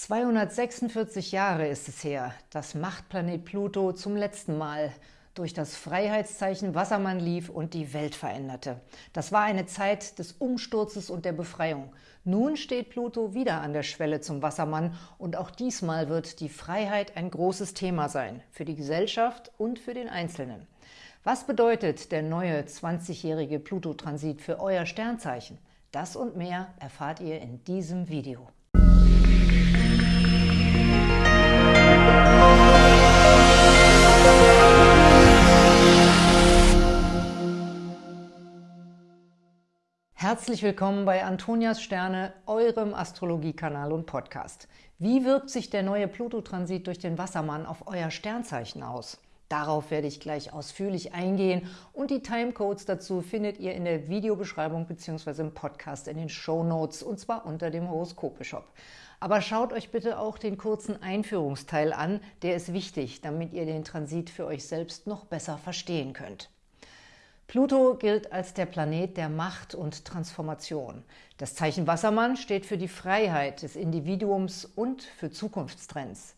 246 Jahre ist es her, dass Machtplanet Pluto zum letzten Mal durch das Freiheitszeichen Wassermann lief und die Welt veränderte. Das war eine Zeit des Umsturzes und der Befreiung. Nun steht Pluto wieder an der Schwelle zum Wassermann und auch diesmal wird die Freiheit ein großes Thema sein, für die Gesellschaft und für den Einzelnen. Was bedeutet der neue 20-jährige Pluto-Transit für euer Sternzeichen? Das und mehr erfahrt ihr in diesem Video. Herzlich willkommen bei Antonias Sterne, eurem Astrologiekanal und Podcast. Wie wirkt sich der neue Pluto-Transit durch den Wassermann auf euer Sternzeichen aus? Darauf werde ich gleich ausführlich eingehen und die Timecodes dazu findet ihr in der Videobeschreibung bzw. im Podcast in den Show Notes und zwar unter dem Horoskope-Shop. Aber schaut euch bitte auch den kurzen Einführungsteil an, der ist wichtig, damit ihr den Transit für euch selbst noch besser verstehen könnt. Pluto gilt als der Planet der Macht und Transformation. Das Zeichen Wassermann steht für die Freiheit des Individuums und für Zukunftstrends.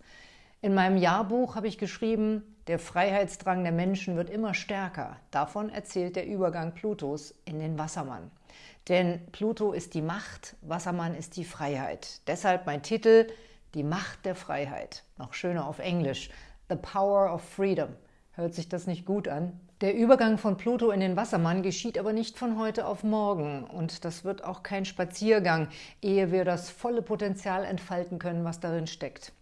In meinem Jahrbuch habe ich geschrieben, der Freiheitsdrang der Menschen wird immer stärker. Davon erzählt der Übergang Plutos in den Wassermann. Denn Pluto ist die Macht, Wassermann ist die Freiheit. Deshalb mein Titel, die Macht der Freiheit. Noch schöner auf Englisch, The Power of Freedom. Hört sich das nicht gut an? Der Übergang von Pluto in den Wassermann geschieht aber nicht von heute auf morgen. Und das wird auch kein Spaziergang, ehe wir das volle Potenzial entfalten können, was darin steckt.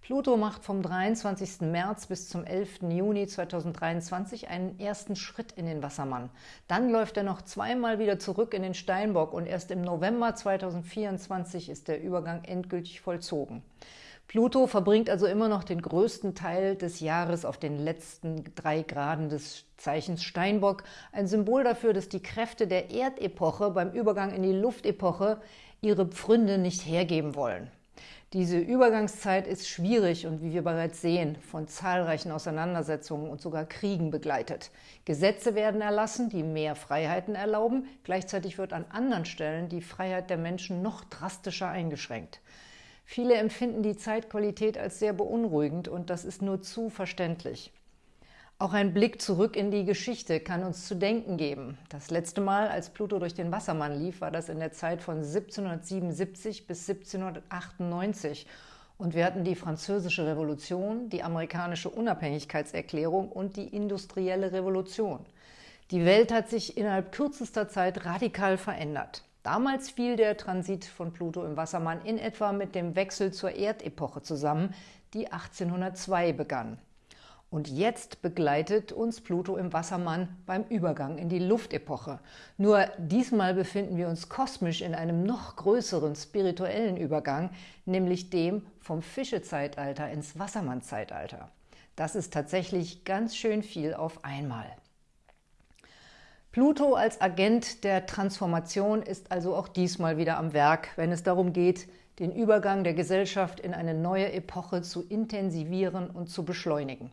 Pluto macht vom 23. März bis zum 11. Juni 2023 einen ersten Schritt in den Wassermann. Dann läuft er noch zweimal wieder zurück in den Steinbock und erst im November 2024 ist der Übergang endgültig vollzogen. Pluto verbringt also immer noch den größten Teil des Jahres auf den letzten drei Graden des Zeichens Steinbock, ein Symbol dafür, dass die Kräfte der Erdepoche beim Übergang in die Luftepoche ihre Pfründe nicht hergeben wollen. Diese Übergangszeit ist schwierig und wie wir bereits sehen, von zahlreichen Auseinandersetzungen und sogar Kriegen begleitet. Gesetze werden erlassen, die mehr Freiheiten erlauben, gleichzeitig wird an anderen Stellen die Freiheit der Menschen noch drastischer eingeschränkt. Viele empfinden die Zeitqualität als sehr beunruhigend und das ist nur zu verständlich. Auch ein Blick zurück in die Geschichte kann uns zu denken geben. Das letzte Mal, als Pluto durch den Wassermann lief, war das in der Zeit von 1777 bis 1798 und wir hatten die Französische Revolution, die amerikanische Unabhängigkeitserklärung und die industrielle Revolution. Die Welt hat sich innerhalb kürzester Zeit radikal verändert. Damals fiel der Transit von Pluto im Wassermann in etwa mit dem Wechsel zur Erdepoche zusammen, die 1802 begann. Und jetzt begleitet uns Pluto im Wassermann beim Übergang in die Luftepoche. Nur diesmal befinden wir uns kosmisch in einem noch größeren spirituellen Übergang, nämlich dem vom Fischezeitalter ins Wassermannzeitalter. Das ist tatsächlich ganz schön viel auf einmal. Pluto als Agent der Transformation ist also auch diesmal wieder am Werk, wenn es darum geht, den Übergang der Gesellschaft in eine neue Epoche zu intensivieren und zu beschleunigen.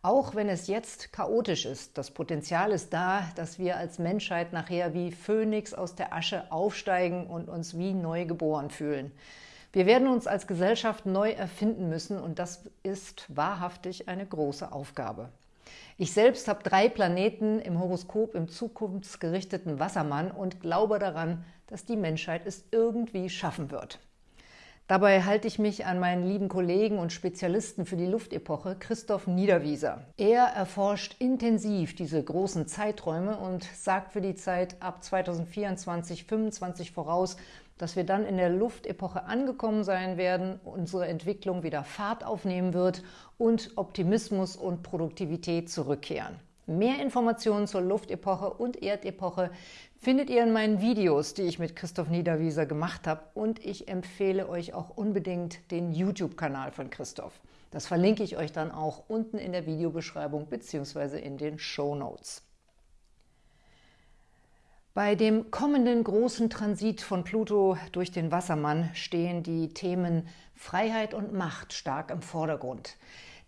Auch wenn es jetzt chaotisch ist, das Potenzial ist da, dass wir als Menschheit nachher wie Phönix aus der Asche aufsteigen und uns wie neu geboren fühlen. Wir werden uns als Gesellschaft neu erfinden müssen und das ist wahrhaftig eine große Aufgabe. Ich selbst habe drei Planeten im Horoskop im zukunftsgerichteten Wassermann und glaube daran, dass die Menschheit es irgendwie schaffen wird. Dabei halte ich mich an meinen lieben Kollegen und Spezialisten für die Luftepoche, Christoph Niederwieser. Er erforscht intensiv diese großen Zeiträume und sagt für die Zeit ab 2024, 2025 voraus, dass wir dann in der Luftepoche angekommen sein werden, unsere Entwicklung wieder Fahrt aufnehmen wird und Optimismus und Produktivität zurückkehren. Mehr Informationen zur Luftepoche und Erdepoche findet ihr in meinen Videos, die ich mit Christoph Niederwieser gemacht habe und ich empfehle euch auch unbedingt den YouTube-Kanal von Christoph. Das verlinke ich euch dann auch unten in der Videobeschreibung bzw. in den Show Notes. Bei dem kommenden großen Transit von Pluto durch den Wassermann stehen die Themen Freiheit und Macht stark im Vordergrund.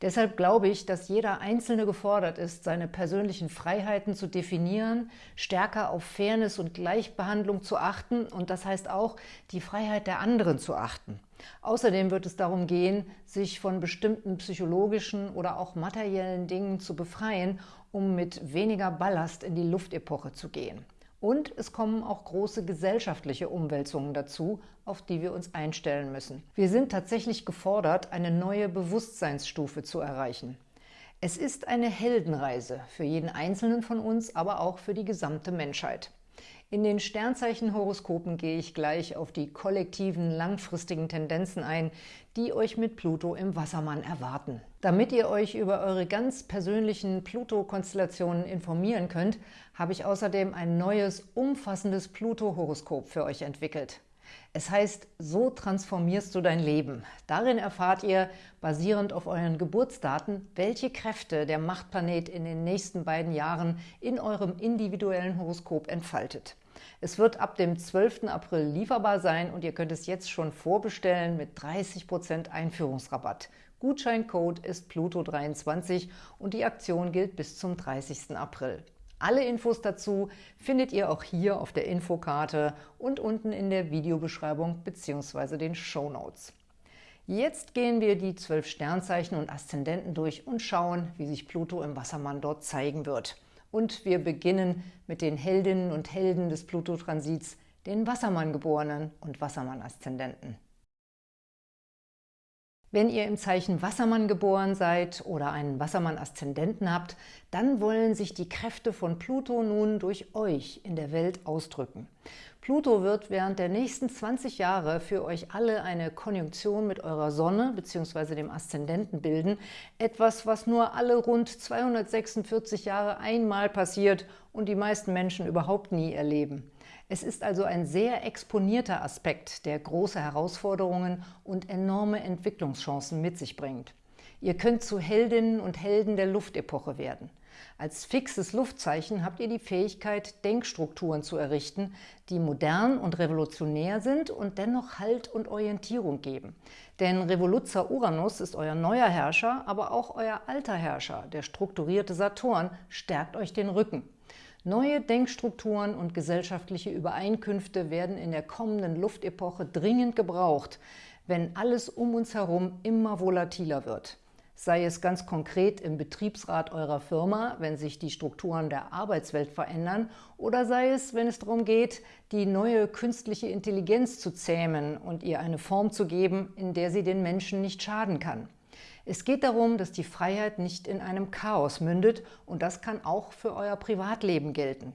Deshalb glaube ich, dass jeder Einzelne gefordert ist, seine persönlichen Freiheiten zu definieren, stärker auf Fairness und Gleichbehandlung zu achten und das heißt auch, die Freiheit der anderen zu achten. Außerdem wird es darum gehen, sich von bestimmten psychologischen oder auch materiellen Dingen zu befreien, um mit weniger Ballast in die Luftepoche zu gehen. Und es kommen auch große gesellschaftliche Umwälzungen dazu, auf die wir uns einstellen müssen. Wir sind tatsächlich gefordert, eine neue Bewusstseinsstufe zu erreichen. Es ist eine Heldenreise für jeden Einzelnen von uns, aber auch für die gesamte Menschheit. In den Sternzeichenhoroskopen gehe ich gleich auf die kollektiven, langfristigen Tendenzen ein, die euch mit Pluto im Wassermann erwarten. Damit ihr euch über eure ganz persönlichen Pluto-Konstellationen informieren könnt, habe ich außerdem ein neues, umfassendes Pluto-Horoskop für euch entwickelt. Es heißt, so transformierst du dein Leben. Darin erfahrt ihr, basierend auf euren Geburtsdaten, welche Kräfte der Machtplanet in den nächsten beiden Jahren in eurem individuellen Horoskop entfaltet. Es wird ab dem 12. April lieferbar sein und ihr könnt es jetzt schon vorbestellen mit 30% Einführungsrabatt. Gutscheincode ist Pluto23 und die Aktion gilt bis zum 30. April. Alle Infos dazu findet ihr auch hier auf der Infokarte und unten in der Videobeschreibung bzw. den Show Notes. Jetzt gehen wir die zwölf Sternzeichen und Aszendenten durch und schauen, wie sich Pluto im Wassermann dort zeigen wird. Und wir beginnen mit den Heldinnen und Helden des Pluto-Transits, den Wassermann-Geborenen und Wassermann-Aszendenten. Wenn ihr im Zeichen Wassermann geboren seid oder einen Wassermann-Aszendenten habt, dann wollen sich die Kräfte von Pluto nun durch euch in der Welt ausdrücken. Pluto wird während der nächsten 20 Jahre für euch alle eine Konjunktion mit eurer Sonne bzw. dem Aszendenten bilden, etwas, was nur alle rund 246 Jahre einmal passiert und die meisten Menschen überhaupt nie erleben. Es ist also ein sehr exponierter Aspekt, der große Herausforderungen und enorme Entwicklungschancen mit sich bringt. Ihr könnt zu Heldinnen und Helden der Luftepoche werden. Als fixes Luftzeichen habt ihr die Fähigkeit, Denkstrukturen zu errichten, die modern und revolutionär sind und dennoch Halt und Orientierung geben. Denn Revoluzzer Uranus ist euer neuer Herrscher, aber auch euer alter Herrscher, der strukturierte Saturn, stärkt euch den Rücken. Neue Denkstrukturen und gesellschaftliche Übereinkünfte werden in der kommenden Luftepoche dringend gebraucht, wenn alles um uns herum immer volatiler wird. Sei es ganz konkret im Betriebsrat eurer Firma, wenn sich die Strukturen der Arbeitswelt verändern, oder sei es, wenn es darum geht, die neue künstliche Intelligenz zu zähmen und ihr eine Form zu geben, in der sie den Menschen nicht schaden kann. Es geht darum, dass die Freiheit nicht in einem Chaos mündet und das kann auch für euer Privatleben gelten.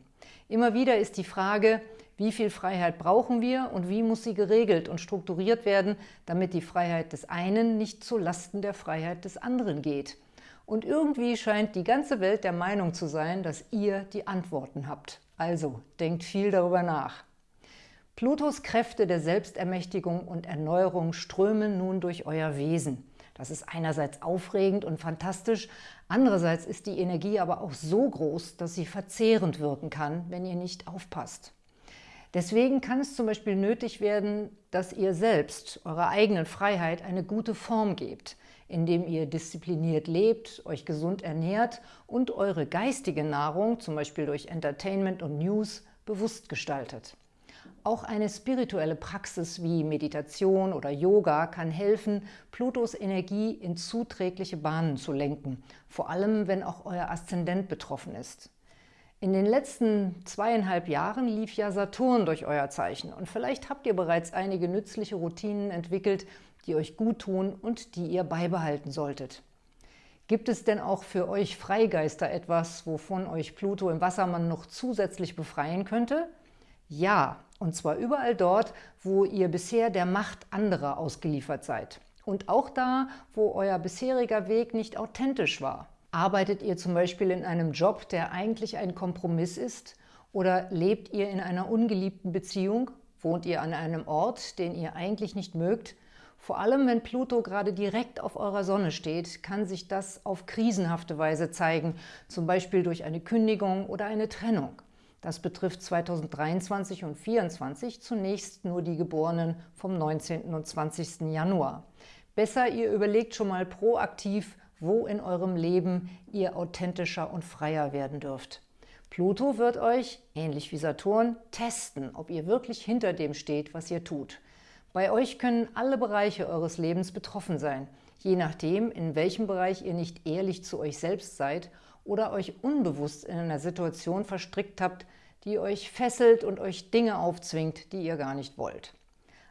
Immer wieder ist die Frage, wie viel Freiheit brauchen wir und wie muss sie geregelt und strukturiert werden, damit die Freiheit des einen nicht zu Lasten der Freiheit des anderen geht. Und irgendwie scheint die ganze Welt der Meinung zu sein, dass ihr die Antworten habt. Also denkt viel darüber nach. Plutos Kräfte der Selbstermächtigung und Erneuerung strömen nun durch euer Wesen. Das ist einerseits aufregend und fantastisch, andererseits ist die Energie aber auch so groß, dass sie verzehrend wirken kann, wenn ihr nicht aufpasst. Deswegen kann es zum Beispiel nötig werden, dass ihr selbst eurer eigenen Freiheit eine gute Form gebt, indem ihr diszipliniert lebt, euch gesund ernährt und eure geistige Nahrung, zum Beispiel durch Entertainment und News, bewusst gestaltet. Auch eine spirituelle Praxis wie Meditation oder Yoga kann helfen, Plutos Energie in zuträgliche Bahnen zu lenken, vor allem wenn auch euer Aszendent betroffen ist. In den letzten zweieinhalb Jahren lief ja Saturn durch euer Zeichen und vielleicht habt ihr bereits einige nützliche Routinen entwickelt, die euch gut tun und die ihr beibehalten solltet. Gibt es denn auch für euch Freigeister etwas, wovon euch Pluto im Wassermann noch zusätzlich befreien könnte? Ja, und zwar überall dort, wo ihr bisher der Macht anderer ausgeliefert seid. Und auch da, wo euer bisheriger Weg nicht authentisch war. Arbeitet ihr zum Beispiel in einem Job, der eigentlich ein Kompromiss ist? Oder lebt ihr in einer ungeliebten Beziehung? Wohnt ihr an einem Ort, den ihr eigentlich nicht mögt? Vor allem, wenn Pluto gerade direkt auf eurer Sonne steht, kann sich das auf krisenhafte Weise zeigen, zum Beispiel durch eine Kündigung oder eine Trennung. Das betrifft 2023 und 2024 zunächst nur die Geborenen vom 19. und 20. Januar. Besser, ihr überlegt schon mal proaktiv, wo in eurem Leben ihr authentischer und freier werden dürft. Pluto wird euch, ähnlich wie Saturn, testen, ob ihr wirklich hinter dem steht, was ihr tut. Bei euch können alle Bereiche eures Lebens betroffen sein, je nachdem, in welchem Bereich ihr nicht ehrlich zu euch selbst seid oder euch unbewusst in einer Situation verstrickt habt, die euch fesselt und euch Dinge aufzwingt, die ihr gar nicht wollt.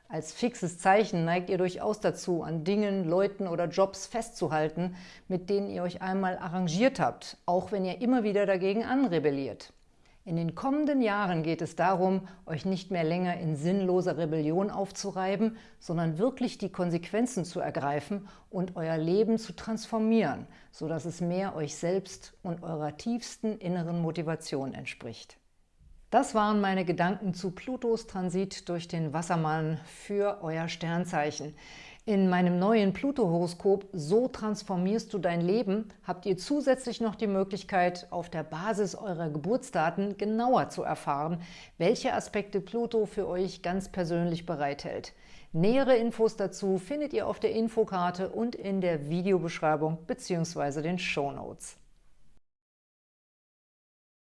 Als fixes Zeichen neigt ihr durchaus dazu, an Dingen, Leuten oder Jobs festzuhalten, mit denen ihr euch einmal arrangiert habt, auch wenn ihr immer wieder dagegen anrebelliert. In den kommenden Jahren geht es darum, euch nicht mehr länger in sinnloser Rebellion aufzureiben, sondern wirklich die Konsequenzen zu ergreifen und euer Leben zu transformieren, sodass es mehr euch selbst und eurer tiefsten inneren Motivation entspricht. Das waren meine Gedanken zu Plutos Transit durch den Wassermann für euer Sternzeichen. In meinem neuen Pluto-Horoskop So transformierst du dein Leben habt ihr zusätzlich noch die Möglichkeit, auf der Basis eurer Geburtsdaten genauer zu erfahren, welche Aspekte Pluto für euch ganz persönlich bereithält. Nähere Infos dazu findet ihr auf der Infokarte und in der Videobeschreibung bzw. den Shownotes.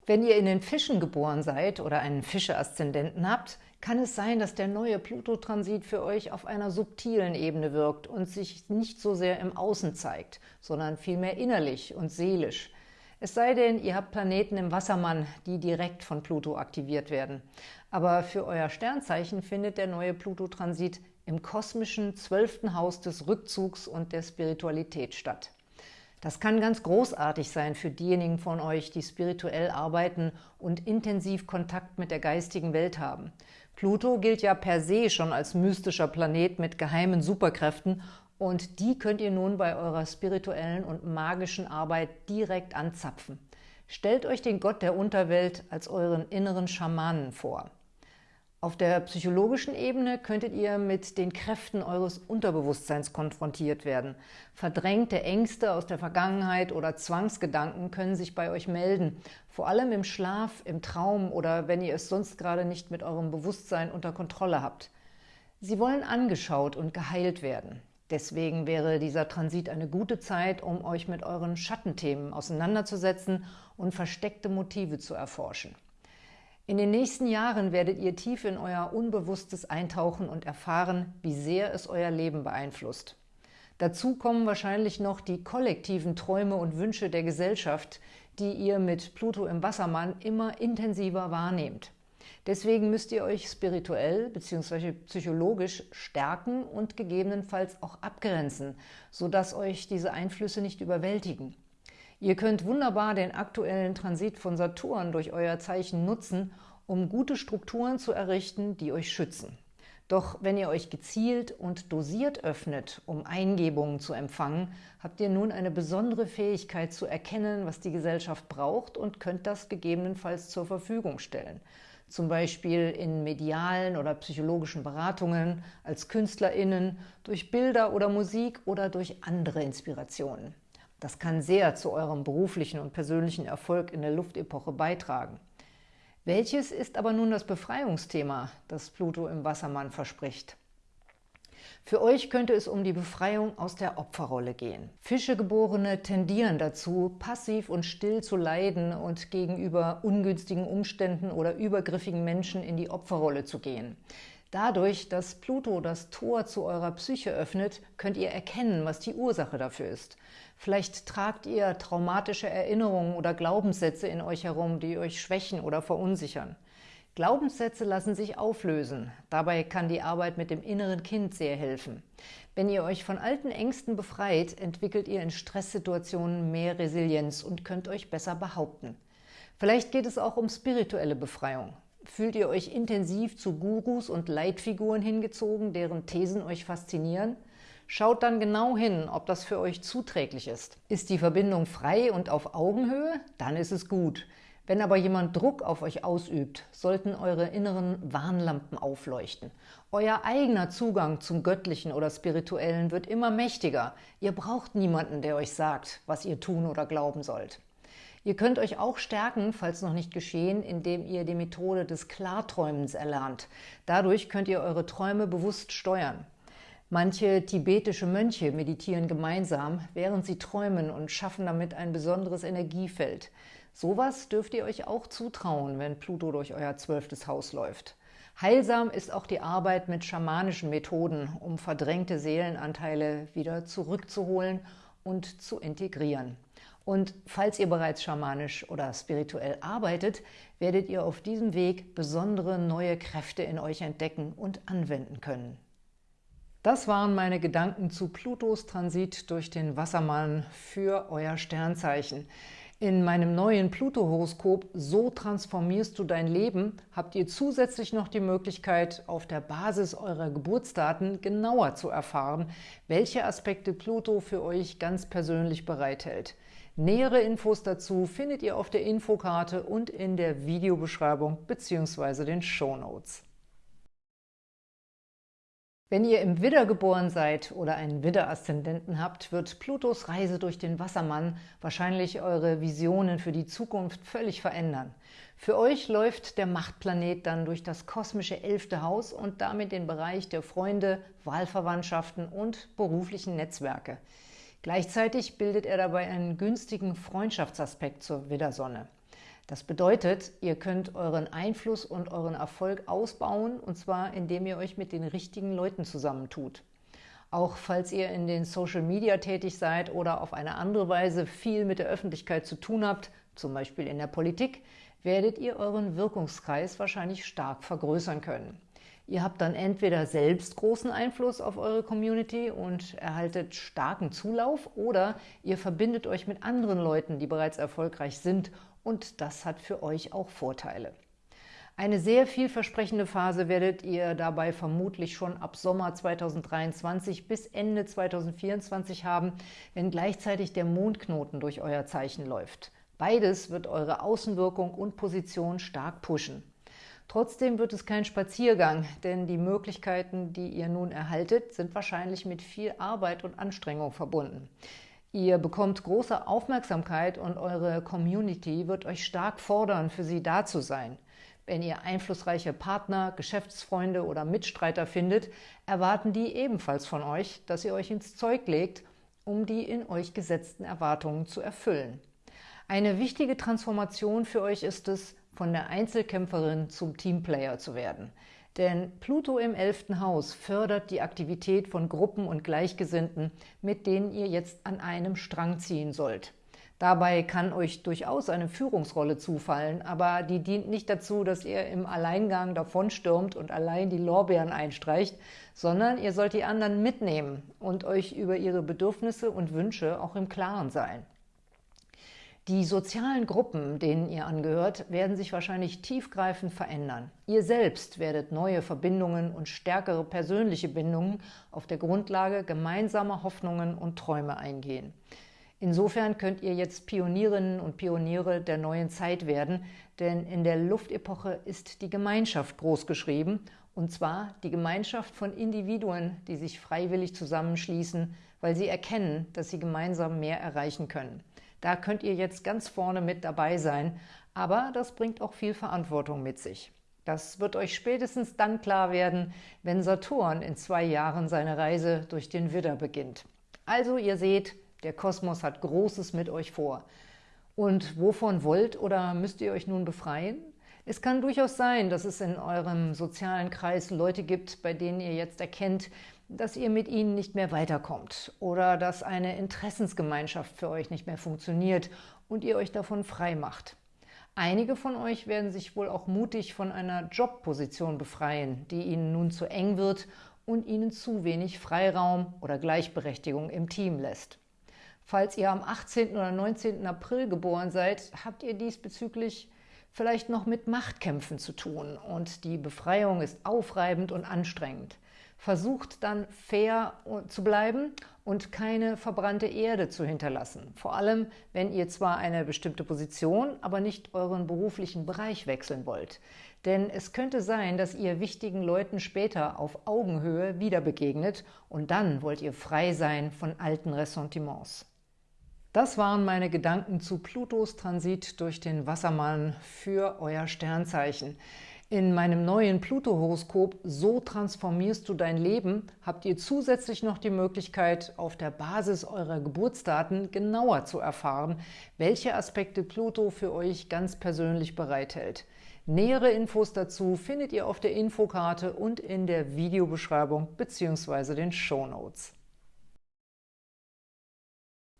Wenn ihr in den Fischen geboren seid oder einen Fische-Aszendenten habt, kann es sein, dass der neue Pluto-Transit für euch auf einer subtilen Ebene wirkt und sich nicht so sehr im Außen zeigt, sondern vielmehr innerlich und seelisch. Es sei denn, ihr habt Planeten im Wassermann, die direkt von Pluto aktiviert werden. Aber für euer Sternzeichen findet der neue Pluto-Transit im kosmischen zwölften Haus des Rückzugs und der Spiritualität statt. Das kann ganz großartig sein für diejenigen von euch, die spirituell arbeiten und intensiv Kontakt mit der geistigen Welt haben. Pluto gilt ja per se schon als mystischer Planet mit geheimen Superkräften und die könnt ihr nun bei eurer spirituellen und magischen Arbeit direkt anzapfen. Stellt euch den Gott der Unterwelt als euren inneren Schamanen vor. Auf der psychologischen Ebene könntet ihr mit den Kräften eures Unterbewusstseins konfrontiert werden. Verdrängte Ängste aus der Vergangenheit oder Zwangsgedanken können sich bei euch melden, vor allem im Schlaf, im Traum oder wenn ihr es sonst gerade nicht mit eurem Bewusstsein unter Kontrolle habt. Sie wollen angeschaut und geheilt werden. Deswegen wäre dieser Transit eine gute Zeit, um euch mit euren Schattenthemen auseinanderzusetzen und versteckte Motive zu erforschen. In den nächsten Jahren werdet ihr tief in euer Unbewusstes eintauchen und erfahren, wie sehr es euer Leben beeinflusst. Dazu kommen wahrscheinlich noch die kollektiven Träume und Wünsche der Gesellschaft, die ihr mit Pluto im Wassermann immer intensiver wahrnehmt. Deswegen müsst ihr euch spirituell bzw. psychologisch stärken und gegebenenfalls auch abgrenzen, sodass euch diese Einflüsse nicht überwältigen. Ihr könnt wunderbar den aktuellen Transit von Saturn durch euer Zeichen nutzen, um gute Strukturen zu errichten, die euch schützen. Doch wenn ihr euch gezielt und dosiert öffnet, um Eingebungen zu empfangen, habt ihr nun eine besondere Fähigkeit zu erkennen, was die Gesellschaft braucht und könnt das gegebenenfalls zur Verfügung stellen. Zum Beispiel in medialen oder psychologischen Beratungen, als KünstlerInnen, durch Bilder oder Musik oder durch andere Inspirationen. Das kann sehr zu eurem beruflichen und persönlichen Erfolg in der Luftepoche beitragen. Welches ist aber nun das Befreiungsthema, das Pluto im Wassermann verspricht? Für euch könnte es um die Befreiung aus der Opferrolle gehen. Fischegeborene tendieren dazu, passiv und still zu leiden und gegenüber ungünstigen Umständen oder übergriffigen Menschen in die Opferrolle zu gehen. Dadurch, dass Pluto das Tor zu eurer Psyche öffnet, könnt ihr erkennen, was die Ursache dafür ist. Vielleicht tragt ihr traumatische Erinnerungen oder Glaubenssätze in euch herum, die euch schwächen oder verunsichern. Glaubenssätze lassen sich auflösen. Dabei kann die Arbeit mit dem inneren Kind sehr helfen. Wenn ihr euch von alten Ängsten befreit, entwickelt ihr in Stresssituationen mehr Resilienz und könnt euch besser behaupten. Vielleicht geht es auch um spirituelle Befreiung. Fühlt ihr euch intensiv zu Gurus und Leitfiguren hingezogen, deren Thesen euch faszinieren? Schaut dann genau hin, ob das für euch zuträglich ist. Ist die Verbindung frei und auf Augenhöhe? Dann ist es gut. Wenn aber jemand Druck auf euch ausübt, sollten eure inneren Warnlampen aufleuchten. Euer eigener Zugang zum Göttlichen oder Spirituellen wird immer mächtiger. Ihr braucht niemanden, der euch sagt, was ihr tun oder glauben sollt. Ihr könnt euch auch stärken, falls noch nicht geschehen, indem ihr die Methode des Klarträumens erlernt. Dadurch könnt ihr eure Träume bewusst steuern. Manche tibetische Mönche meditieren gemeinsam, während sie träumen und schaffen damit ein besonderes Energiefeld. Sowas dürft ihr euch auch zutrauen, wenn Pluto durch euer zwölftes Haus läuft. Heilsam ist auch die Arbeit mit schamanischen Methoden, um verdrängte Seelenanteile wieder zurückzuholen und zu integrieren. Und falls ihr bereits schamanisch oder spirituell arbeitet, werdet ihr auf diesem Weg besondere neue Kräfte in euch entdecken und anwenden können. Das waren meine Gedanken zu Plutos Transit durch den Wassermann für euer Sternzeichen. In meinem neuen Pluto-Horoskop So transformierst du dein Leben habt ihr zusätzlich noch die Möglichkeit, auf der Basis eurer Geburtsdaten genauer zu erfahren, welche Aspekte Pluto für euch ganz persönlich bereithält. Nähere Infos dazu findet ihr auf der Infokarte und in der Videobeschreibung bzw. den Shownotes. Wenn ihr im Widder geboren seid oder einen Widder-Aszendenten habt, wird Plutos Reise durch den Wassermann wahrscheinlich eure Visionen für die Zukunft völlig verändern. Für euch läuft der Machtplanet dann durch das kosmische elfte Haus und damit den Bereich der Freunde, Wahlverwandtschaften und beruflichen Netzwerke. Gleichzeitig bildet er dabei einen günstigen Freundschaftsaspekt zur Widdersonne. Das bedeutet, ihr könnt euren Einfluss und euren Erfolg ausbauen, und zwar indem ihr euch mit den richtigen Leuten zusammentut. Auch falls ihr in den Social Media tätig seid oder auf eine andere Weise viel mit der Öffentlichkeit zu tun habt, zum Beispiel in der Politik, werdet ihr euren Wirkungskreis wahrscheinlich stark vergrößern können. Ihr habt dann entweder selbst großen Einfluss auf eure Community und erhaltet starken Zulauf oder ihr verbindet euch mit anderen Leuten, die bereits erfolgreich sind und das hat für euch auch Vorteile. Eine sehr vielversprechende Phase werdet ihr dabei vermutlich schon ab Sommer 2023 bis Ende 2024 haben, wenn gleichzeitig der Mondknoten durch euer Zeichen läuft. Beides wird eure Außenwirkung und Position stark pushen. Trotzdem wird es kein Spaziergang, denn die Möglichkeiten, die ihr nun erhaltet, sind wahrscheinlich mit viel Arbeit und Anstrengung verbunden. Ihr bekommt große Aufmerksamkeit und eure Community wird euch stark fordern, für sie da zu sein. Wenn ihr einflussreiche Partner, Geschäftsfreunde oder Mitstreiter findet, erwarten die ebenfalls von euch, dass ihr euch ins Zeug legt, um die in euch gesetzten Erwartungen zu erfüllen. Eine wichtige Transformation für euch ist es, von der Einzelkämpferin zum Teamplayer zu werden – denn Pluto im 11. Haus fördert die Aktivität von Gruppen und Gleichgesinnten, mit denen ihr jetzt an einem Strang ziehen sollt. Dabei kann euch durchaus eine Führungsrolle zufallen, aber die dient nicht dazu, dass ihr im Alleingang davonstürmt und allein die Lorbeeren einstreicht, sondern ihr sollt die anderen mitnehmen und euch über ihre Bedürfnisse und Wünsche auch im Klaren sein. Die sozialen Gruppen, denen ihr angehört, werden sich wahrscheinlich tiefgreifend verändern. Ihr selbst werdet neue Verbindungen und stärkere persönliche Bindungen auf der Grundlage gemeinsamer Hoffnungen und Träume eingehen. Insofern könnt ihr jetzt Pionierinnen und Pioniere der neuen Zeit werden, denn in der Luftepoche ist die Gemeinschaft großgeschrieben, und zwar die Gemeinschaft von Individuen, die sich freiwillig zusammenschließen, weil sie erkennen, dass sie gemeinsam mehr erreichen können. Da könnt ihr jetzt ganz vorne mit dabei sein, aber das bringt auch viel Verantwortung mit sich. Das wird euch spätestens dann klar werden, wenn Saturn in zwei Jahren seine Reise durch den Widder beginnt. Also ihr seht, der Kosmos hat Großes mit euch vor. Und wovon wollt oder müsst ihr euch nun befreien? Es kann durchaus sein, dass es in eurem sozialen Kreis Leute gibt, bei denen ihr jetzt erkennt, dass ihr mit ihnen nicht mehr weiterkommt oder dass eine Interessensgemeinschaft für euch nicht mehr funktioniert und ihr euch davon frei macht. Einige von euch werden sich wohl auch mutig von einer Jobposition befreien, die ihnen nun zu eng wird und ihnen zu wenig Freiraum oder Gleichberechtigung im Team lässt. Falls ihr am 18. oder 19. April geboren seid, habt ihr diesbezüglich vielleicht noch mit Machtkämpfen zu tun und die Befreiung ist aufreibend und anstrengend. Versucht dann fair zu bleiben und keine verbrannte Erde zu hinterlassen. Vor allem, wenn ihr zwar eine bestimmte Position, aber nicht euren beruflichen Bereich wechseln wollt. Denn es könnte sein, dass ihr wichtigen Leuten später auf Augenhöhe wieder begegnet und dann wollt ihr frei sein von alten Ressentiments. Das waren meine Gedanken zu Plutos Transit durch den Wassermann für euer Sternzeichen. In meinem neuen Pluto-Horoskop So transformierst du dein Leben habt ihr zusätzlich noch die Möglichkeit, auf der Basis eurer Geburtsdaten genauer zu erfahren, welche Aspekte Pluto für euch ganz persönlich bereithält. Nähere Infos dazu findet ihr auf der Infokarte und in der Videobeschreibung bzw. den Shownotes.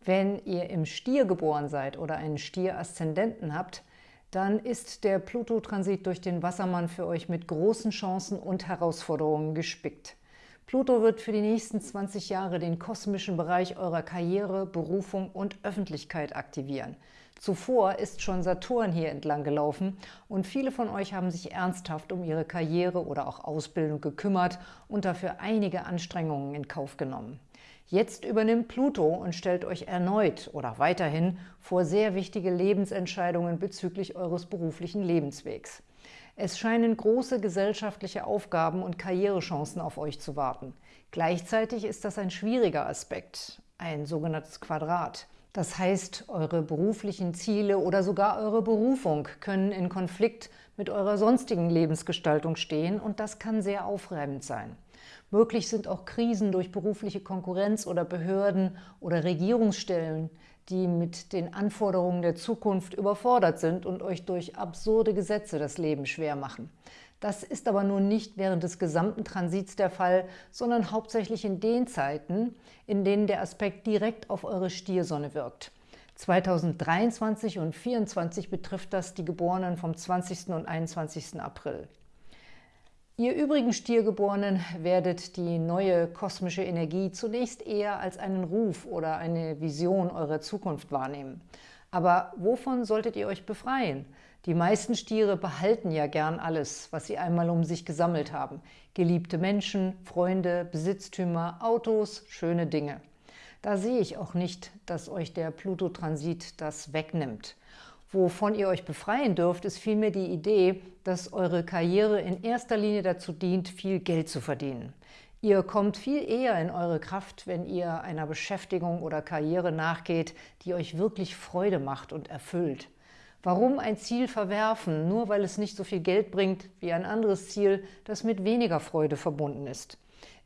Wenn ihr im Stier geboren seid oder einen Stier-Aszendenten habt, dann ist der Pluto-Transit durch den Wassermann für euch mit großen Chancen und Herausforderungen gespickt. Pluto wird für die nächsten 20 Jahre den kosmischen Bereich eurer Karriere, Berufung und Öffentlichkeit aktivieren. Zuvor ist schon Saturn hier entlang gelaufen und viele von euch haben sich ernsthaft um ihre Karriere oder auch Ausbildung gekümmert und dafür einige Anstrengungen in Kauf genommen. Jetzt übernimmt Pluto und stellt euch erneut oder weiterhin vor sehr wichtige Lebensentscheidungen bezüglich eures beruflichen Lebenswegs. Es scheinen große gesellschaftliche Aufgaben und Karrierechancen auf euch zu warten. Gleichzeitig ist das ein schwieriger Aspekt, ein sogenanntes Quadrat. Das heißt, eure beruflichen Ziele oder sogar eure Berufung können in Konflikt mit eurer sonstigen Lebensgestaltung stehen und das kann sehr aufreibend sein. Möglich sind auch Krisen durch berufliche Konkurrenz oder Behörden oder Regierungsstellen, die mit den Anforderungen der Zukunft überfordert sind und euch durch absurde Gesetze das Leben schwer machen. Das ist aber nun nicht während des gesamten Transits der Fall, sondern hauptsächlich in den Zeiten, in denen der Aspekt direkt auf eure Stiersonne wirkt. 2023 und 2024 betrifft das die Geborenen vom 20. und 21. April. Ihr übrigen Stiergeborenen werdet die neue kosmische Energie zunächst eher als einen Ruf oder eine Vision eurer Zukunft wahrnehmen. Aber wovon solltet ihr euch befreien? Die meisten Stiere behalten ja gern alles, was sie einmal um sich gesammelt haben. Geliebte Menschen, Freunde, Besitztümer, Autos, schöne Dinge. Da sehe ich auch nicht, dass euch der Pluto-Transit das wegnimmt. Wovon ihr euch befreien dürft, ist vielmehr die Idee, dass eure Karriere in erster Linie dazu dient, viel Geld zu verdienen. Ihr kommt viel eher in eure Kraft, wenn ihr einer Beschäftigung oder Karriere nachgeht, die euch wirklich Freude macht und erfüllt. Warum ein Ziel verwerfen, nur weil es nicht so viel Geld bringt wie ein anderes Ziel, das mit weniger Freude verbunden ist?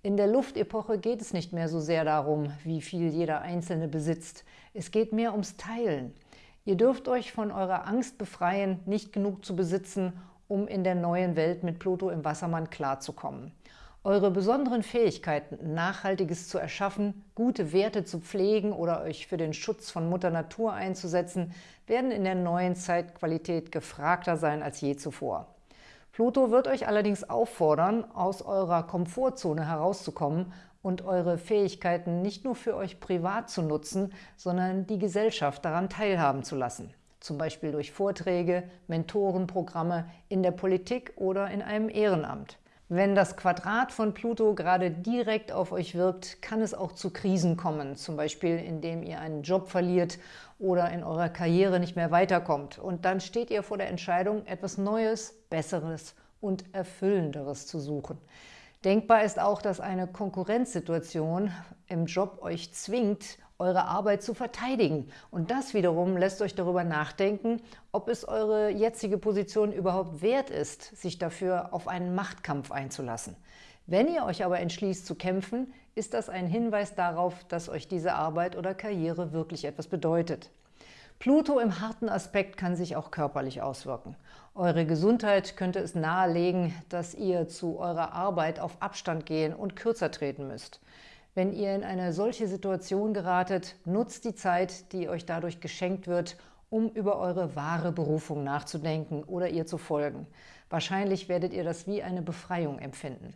In der Luftepoche geht es nicht mehr so sehr darum, wie viel jeder Einzelne besitzt. Es geht mehr ums Teilen. Ihr dürft euch von eurer Angst befreien, nicht genug zu besitzen, um in der neuen Welt mit Pluto im Wassermann klarzukommen. Eure besonderen Fähigkeiten, Nachhaltiges zu erschaffen, gute Werte zu pflegen oder euch für den Schutz von Mutter Natur einzusetzen, werden in der neuen Zeitqualität gefragter sein als je zuvor. Pluto wird euch allerdings auffordern, aus eurer Komfortzone herauszukommen und eure Fähigkeiten nicht nur für euch privat zu nutzen, sondern die Gesellschaft daran teilhaben zu lassen. Zum Beispiel durch Vorträge, Mentorenprogramme, in der Politik oder in einem Ehrenamt. Wenn das Quadrat von Pluto gerade direkt auf euch wirkt, kann es auch zu Krisen kommen, zum Beispiel indem ihr einen Job verliert oder in eurer Karriere nicht mehr weiterkommt. Und dann steht ihr vor der Entscheidung, etwas Neues, Besseres und Erfüllenderes zu suchen. Denkbar ist auch, dass eine Konkurrenzsituation im Job euch zwingt, eure Arbeit zu verteidigen. Und das wiederum lässt euch darüber nachdenken, ob es eure jetzige Position überhaupt wert ist, sich dafür auf einen Machtkampf einzulassen. Wenn ihr euch aber entschließt zu kämpfen, ist das ein Hinweis darauf, dass euch diese Arbeit oder Karriere wirklich etwas bedeutet. Pluto im harten Aspekt kann sich auch körperlich auswirken. Eure Gesundheit könnte es nahelegen, dass ihr zu eurer Arbeit auf Abstand gehen und kürzer treten müsst. Wenn ihr in eine solche Situation geratet, nutzt die Zeit, die euch dadurch geschenkt wird, um über eure wahre Berufung nachzudenken oder ihr zu folgen. Wahrscheinlich werdet ihr das wie eine Befreiung empfinden.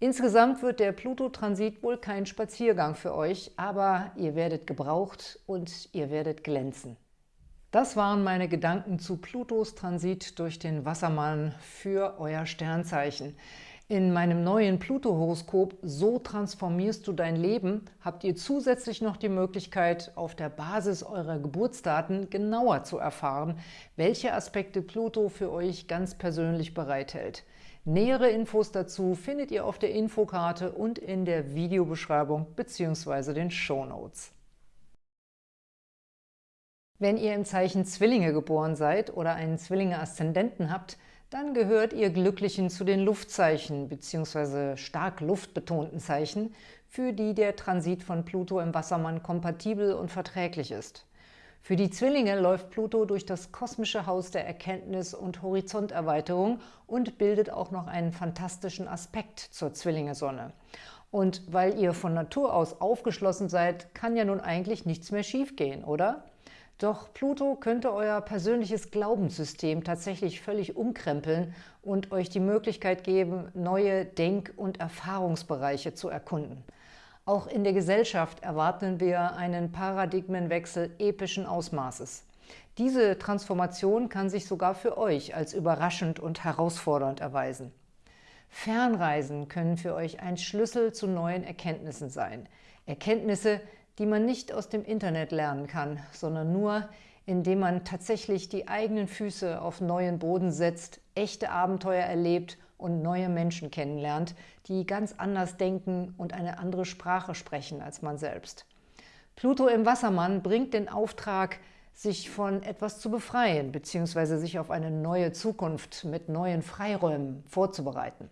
Insgesamt wird der Pluto-Transit wohl kein Spaziergang für euch, aber ihr werdet gebraucht und ihr werdet glänzen. Das waren meine Gedanken zu Plutos Transit durch den Wassermann für euer Sternzeichen. In meinem neuen Pluto-Horoskop So transformierst du dein Leben habt ihr zusätzlich noch die Möglichkeit, auf der Basis eurer Geburtsdaten genauer zu erfahren, welche Aspekte Pluto für euch ganz persönlich bereithält. Nähere Infos dazu findet ihr auf der Infokarte und in der Videobeschreibung bzw. den Shownotes. Wenn ihr im Zeichen Zwillinge geboren seid oder einen Zwillinge-Aszendenten habt, dann gehört ihr Glücklichen zu den Luftzeichen bzw. stark luftbetonten Zeichen, für die der Transit von Pluto im Wassermann kompatibel und verträglich ist. Für die Zwillinge läuft Pluto durch das kosmische Haus der Erkenntnis und Horizonterweiterung und bildet auch noch einen fantastischen Aspekt zur Zwillinge-Sonne. Und weil ihr von Natur aus aufgeschlossen seid, kann ja nun eigentlich nichts mehr schiefgehen, oder? Doch Pluto könnte euer persönliches Glaubenssystem tatsächlich völlig umkrempeln und euch die Möglichkeit geben, neue Denk- und Erfahrungsbereiche zu erkunden. Auch in der Gesellschaft erwarten wir einen Paradigmenwechsel epischen Ausmaßes. Diese Transformation kann sich sogar für euch als überraschend und herausfordernd erweisen. Fernreisen können für euch ein Schlüssel zu neuen Erkenntnissen sein. Erkenntnisse, die man nicht aus dem Internet lernen kann, sondern nur, indem man tatsächlich die eigenen Füße auf neuen Boden setzt, echte Abenteuer erlebt und neue Menschen kennenlernt, die ganz anders denken und eine andere Sprache sprechen als man selbst. Pluto im Wassermann bringt den Auftrag, sich von etwas zu befreien bzw. sich auf eine neue Zukunft mit neuen Freiräumen vorzubereiten.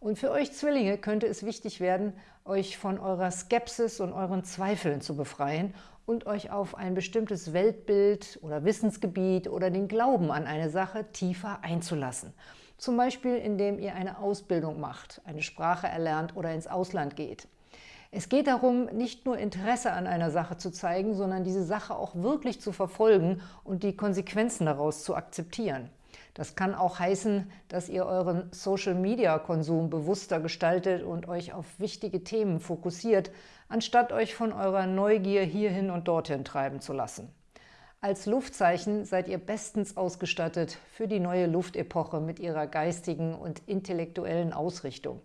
Und für euch Zwillinge könnte es wichtig werden, euch von eurer Skepsis und euren Zweifeln zu befreien und euch auf ein bestimmtes Weltbild oder Wissensgebiet oder den Glauben an eine Sache tiefer einzulassen. Zum Beispiel, indem ihr eine Ausbildung macht, eine Sprache erlernt oder ins Ausland geht. Es geht darum, nicht nur Interesse an einer Sache zu zeigen, sondern diese Sache auch wirklich zu verfolgen und die Konsequenzen daraus zu akzeptieren. Das kann auch heißen, dass ihr euren Social-Media-Konsum bewusster gestaltet und euch auf wichtige Themen fokussiert, anstatt euch von eurer Neugier hierhin und dorthin treiben zu lassen. Als Luftzeichen seid ihr bestens ausgestattet für die neue Luftepoche mit ihrer geistigen und intellektuellen Ausrichtung.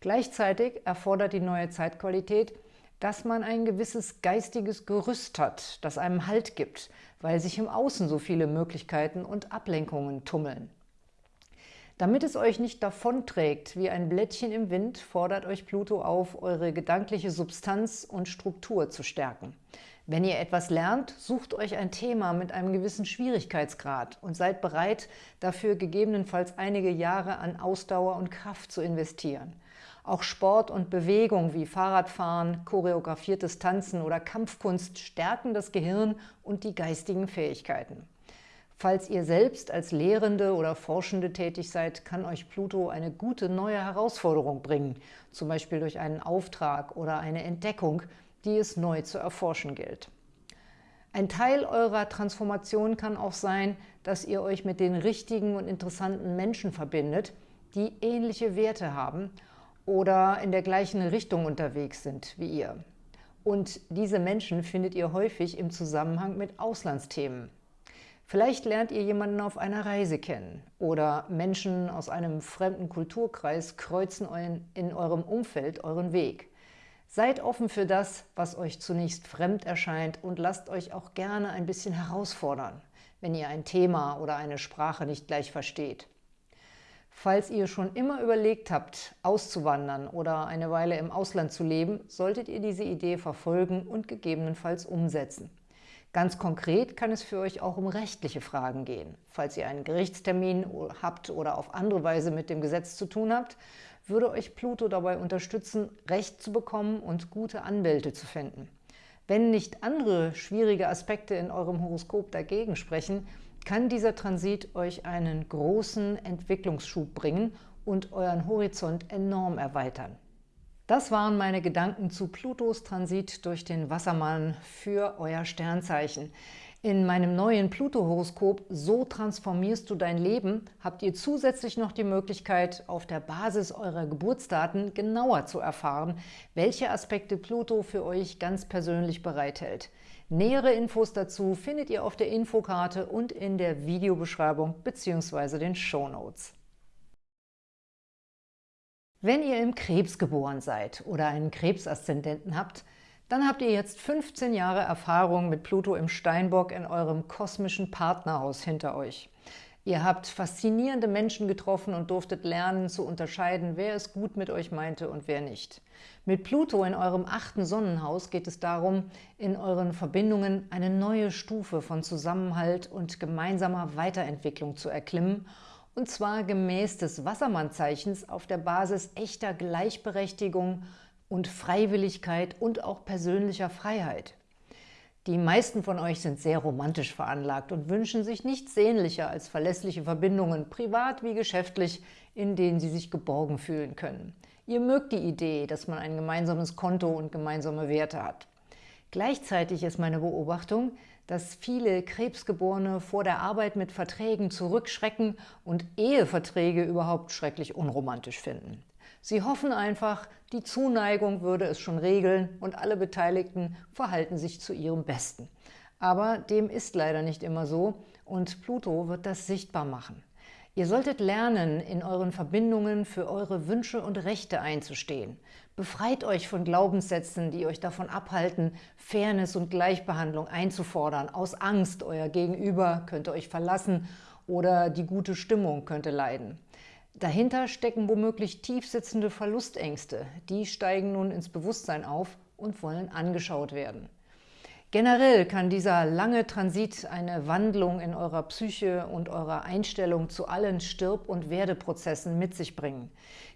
Gleichzeitig erfordert die neue Zeitqualität, dass man ein gewisses geistiges Gerüst hat, das einem Halt gibt, weil sich im Außen so viele Möglichkeiten und Ablenkungen tummeln. Damit es euch nicht davonträgt wie ein Blättchen im Wind, fordert euch Pluto auf, eure gedankliche Substanz und Struktur zu stärken. Wenn ihr etwas lernt, sucht euch ein Thema mit einem gewissen Schwierigkeitsgrad und seid bereit, dafür gegebenenfalls einige Jahre an Ausdauer und Kraft zu investieren. Auch Sport und Bewegung wie Fahrradfahren, choreografiertes Tanzen oder Kampfkunst stärken das Gehirn und die geistigen Fähigkeiten. Falls ihr selbst als Lehrende oder Forschende tätig seid, kann euch Pluto eine gute neue Herausforderung bringen, zum Beispiel durch einen Auftrag oder eine Entdeckung, die es neu zu erforschen gilt. Ein Teil eurer Transformation kann auch sein, dass ihr euch mit den richtigen und interessanten Menschen verbindet, die ähnliche Werte haben oder in der gleichen Richtung unterwegs sind wie ihr. Und diese Menschen findet ihr häufig im Zusammenhang mit Auslandsthemen. Vielleicht lernt ihr jemanden auf einer Reise kennen oder Menschen aus einem fremden Kulturkreis kreuzen in eurem Umfeld euren Weg. Seid offen für das, was euch zunächst fremd erscheint und lasst euch auch gerne ein bisschen herausfordern, wenn ihr ein Thema oder eine Sprache nicht gleich versteht. Falls ihr schon immer überlegt habt, auszuwandern oder eine Weile im Ausland zu leben, solltet ihr diese Idee verfolgen und gegebenenfalls umsetzen. Ganz konkret kann es für euch auch um rechtliche Fragen gehen. Falls ihr einen Gerichtstermin habt oder auf andere Weise mit dem Gesetz zu tun habt, würde euch Pluto dabei unterstützen, Recht zu bekommen und gute Anwälte zu finden. Wenn nicht andere schwierige Aspekte in eurem Horoskop dagegen sprechen, kann dieser Transit euch einen großen Entwicklungsschub bringen und euren Horizont enorm erweitern. Das waren meine Gedanken zu Plutos Transit durch den Wassermann für euer Sternzeichen. In meinem neuen Pluto-Horoskop So transformierst du dein Leben habt ihr zusätzlich noch die Möglichkeit, auf der Basis eurer Geburtsdaten genauer zu erfahren, welche Aspekte Pluto für euch ganz persönlich bereithält. Nähere Infos dazu findet ihr auf der Infokarte und in der Videobeschreibung bzw. den Shownotes. Wenn ihr im Krebs geboren seid oder einen Krebsaszendenten habt, dann habt ihr jetzt 15 Jahre Erfahrung mit Pluto im Steinbock in eurem kosmischen Partnerhaus hinter euch. Ihr habt faszinierende Menschen getroffen und durftet lernen zu unterscheiden, wer es gut mit euch meinte und wer nicht. Mit Pluto in eurem achten Sonnenhaus geht es darum, in euren Verbindungen eine neue Stufe von Zusammenhalt und gemeinsamer Weiterentwicklung zu erklimmen und zwar gemäß des Wassermannzeichens auf der Basis echter Gleichberechtigung und Freiwilligkeit und auch persönlicher Freiheit. Die meisten von euch sind sehr romantisch veranlagt und wünschen sich nichts sehnlicher als verlässliche Verbindungen, privat wie geschäftlich, in denen sie sich geborgen fühlen können. Ihr mögt die Idee, dass man ein gemeinsames Konto und gemeinsame Werte hat. Gleichzeitig ist meine Beobachtung, dass viele Krebsgeborene vor der Arbeit mit Verträgen zurückschrecken und Eheverträge überhaupt schrecklich unromantisch finden. Sie hoffen einfach, die Zuneigung würde es schon regeln und alle Beteiligten verhalten sich zu ihrem Besten. Aber dem ist leider nicht immer so und Pluto wird das sichtbar machen. Ihr solltet lernen, in euren Verbindungen für eure Wünsche und Rechte einzustehen. Befreit euch von Glaubenssätzen, die euch davon abhalten, Fairness und Gleichbehandlung einzufordern. Aus Angst, euer Gegenüber könnte euch verlassen oder die gute Stimmung könnte leiden. Dahinter stecken womöglich tiefsitzende Verlustängste. Die steigen nun ins Bewusstsein auf und wollen angeschaut werden. Generell kann dieser lange Transit eine Wandlung in eurer Psyche und eurer Einstellung zu allen Stirb- und Werdeprozessen mit sich bringen.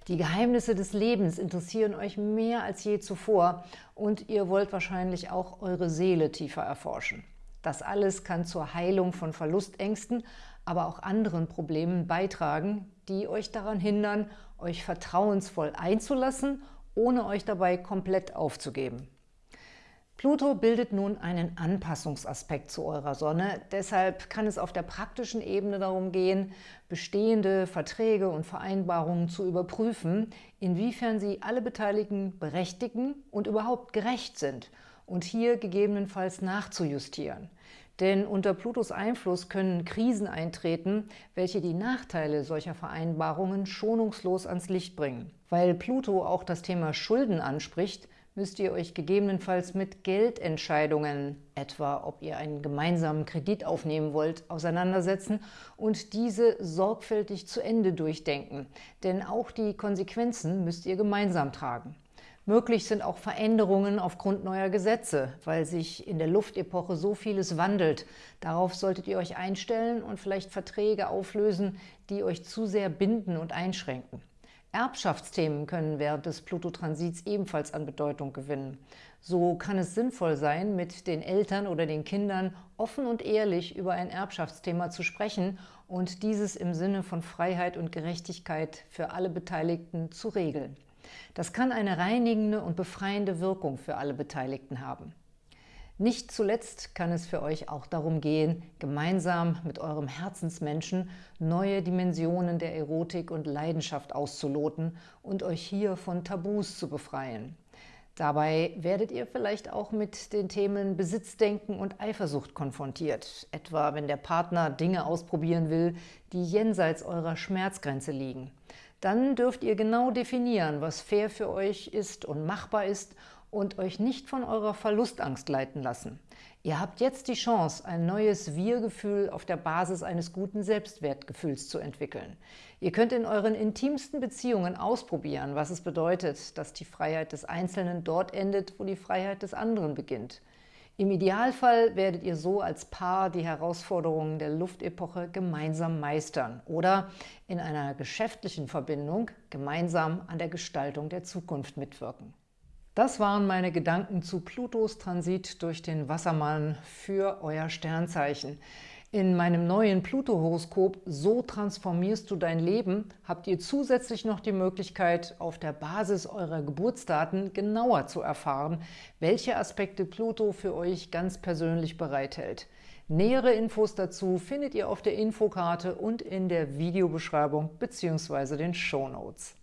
Die Geheimnisse des Lebens interessieren euch mehr als je zuvor und ihr wollt wahrscheinlich auch eure Seele tiefer erforschen. Das alles kann zur Heilung von Verlustängsten, aber auch anderen Problemen beitragen, die euch daran hindern, euch vertrauensvoll einzulassen, ohne euch dabei komplett aufzugeben. Pluto bildet nun einen Anpassungsaspekt zu eurer Sonne, deshalb kann es auf der praktischen Ebene darum gehen, bestehende Verträge und Vereinbarungen zu überprüfen, inwiefern sie alle Beteiligten berechtigen und überhaupt gerecht sind und hier gegebenenfalls nachzujustieren. Denn unter Plutos Einfluss können Krisen eintreten, welche die Nachteile solcher Vereinbarungen schonungslos ans Licht bringen. Weil Pluto auch das Thema Schulden anspricht, müsst ihr euch gegebenenfalls mit Geldentscheidungen, etwa ob ihr einen gemeinsamen Kredit aufnehmen wollt, auseinandersetzen und diese sorgfältig zu Ende durchdenken. Denn auch die Konsequenzen müsst ihr gemeinsam tragen. Möglich sind auch Veränderungen aufgrund neuer Gesetze, weil sich in der Luftepoche so vieles wandelt. Darauf solltet ihr euch einstellen und vielleicht Verträge auflösen, die euch zu sehr binden und einschränken. Erbschaftsthemen können während des Pluto-Transits ebenfalls an Bedeutung gewinnen. So kann es sinnvoll sein, mit den Eltern oder den Kindern offen und ehrlich über ein Erbschaftsthema zu sprechen und dieses im Sinne von Freiheit und Gerechtigkeit für alle Beteiligten zu regeln. Das kann eine reinigende und befreiende Wirkung für alle Beteiligten haben. Nicht zuletzt kann es für euch auch darum gehen, gemeinsam mit eurem Herzensmenschen neue Dimensionen der Erotik und Leidenschaft auszuloten und euch hier von Tabus zu befreien. Dabei werdet ihr vielleicht auch mit den Themen Besitzdenken und Eifersucht konfrontiert, etwa wenn der Partner Dinge ausprobieren will, die jenseits eurer Schmerzgrenze liegen dann dürft ihr genau definieren, was fair für euch ist und machbar ist und euch nicht von eurer Verlustangst leiten lassen. Ihr habt jetzt die Chance, ein neues Wir-Gefühl auf der Basis eines guten Selbstwertgefühls zu entwickeln. Ihr könnt in euren intimsten Beziehungen ausprobieren, was es bedeutet, dass die Freiheit des Einzelnen dort endet, wo die Freiheit des anderen beginnt. Im Idealfall werdet ihr so als Paar die Herausforderungen der Luftepoche gemeinsam meistern oder in einer geschäftlichen Verbindung gemeinsam an der Gestaltung der Zukunft mitwirken. Das waren meine Gedanken zu Plutos Transit durch den Wassermann für euer Sternzeichen. In meinem neuen Pluto-Horoskop So transformierst du dein Leben habt ihr zusätzlich noch die Möglichkeit, auf der Basis eurer Geburtsdaten genauer zu erfahren, welche Aspekte Pluto für euch ganz persönlich bereithält. Nähere Infos dazu findet ihr auf der Infokarte und in der Videobeschreibung bzw. den Shownotes.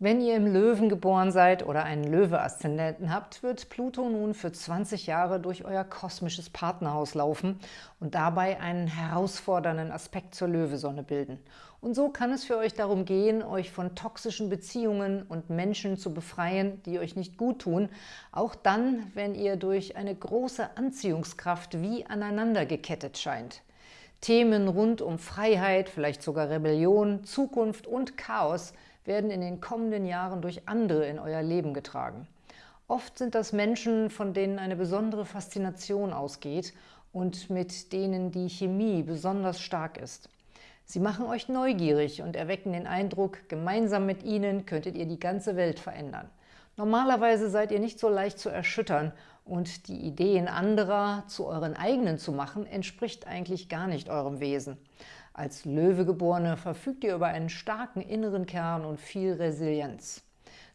Wenn ihr im Löwen geboren seid oder einen Löwe-Aszendenten habt, wird Pluto nun für 20 Jahre durch euer kosmisches Partnerhaus laufen und dabei einen herausfordernden Aspekt zur Löwesonne bilden. Und so kann es für euch darum gehen, euch von toxischen Beziehungen und Menschen zu befreien, die euch nicht gut tun, auch dann, wenn ihr durch eine große Anziehungskraft wie aneinander gekettet scheint. Themen rund um Freiheit, vielleicht sogar Rebellion, Zukunft und Chaos – werden in den kommenden Jahren durch andere in euer Leben getragen. Oft sind das Menschen, von denen eine besondere Faszination ausgeht und mit denen die Chemie besonders stark ist. Sie machen euch neugierig und erwecken den Eindruck, gemeinsam mit ihnen könntet ihr die ganze Welt verändern. Normalerweise seid ihr nicht so leicht zu erschüttern und die Ideen anderer zu euren eigenen zu machen, entspricht eigentlich gar nicht eurem Wesen. Als Löwegeborene verfügt ihr über einen starken inneren Kern und viel Resilienz.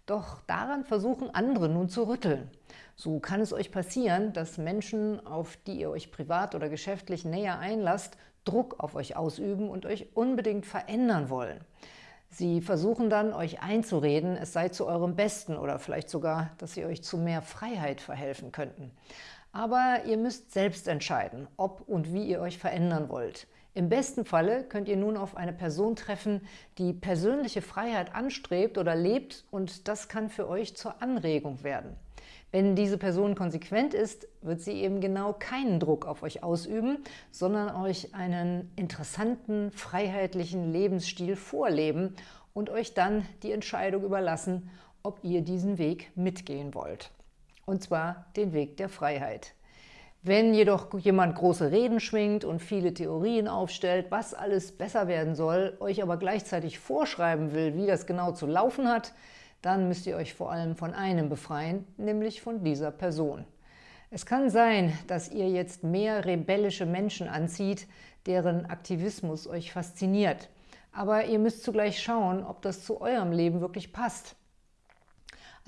Doch daran versuchen andere nun zu rütteln. So kann es euch passieren, dass Menschen, auf die ihr euch privat oder geschäftlich näher einlasst, Druck auf euch ausüben und euch unbedingt verändern wollen. Sie versuchen dann, euch einzureden, es sei zu eurem Besten oder vielleicht sogar, dass sie euch zu mehr Freiheit verhelfen könnten. Aber ihr müsst selbst entscheiden, ob und wie ihr euch verändern wollt. Im besten Falle könnt ihr nun auf eine Person treffen, die persönliche Freiheit anstrebt oder lebt und das kann für euch zur Anregung werden. Wenn diese Person konsequent ist, wird sie eben genau keinen Druck auf euch ausüben, sondern euch einen interessanten, freiheitlichen Lebensstil vorleben und euch dann die Entscheidung überlassen, ob ihr diesen Weg mitgehen wollt. Und zwar den Weg der Freiheit. Wenn jedoch jemand große Reden schwingt und viele Theorien aufstellt, was alles besser werden soll, euch aber gleichzeitig vorschreiben will, wie das genau zu laufen hat, dann müsst ihr euch vor allem von einem befreien, nämlich von dieser Person. Es kann sein, dass ihr jetzt mehr rebellische Menschen anzieht, deren Aktivismus euch fasziniert. Aber ihr müsst zugleich schauen, ob das zu eurem Leben wirklich passt.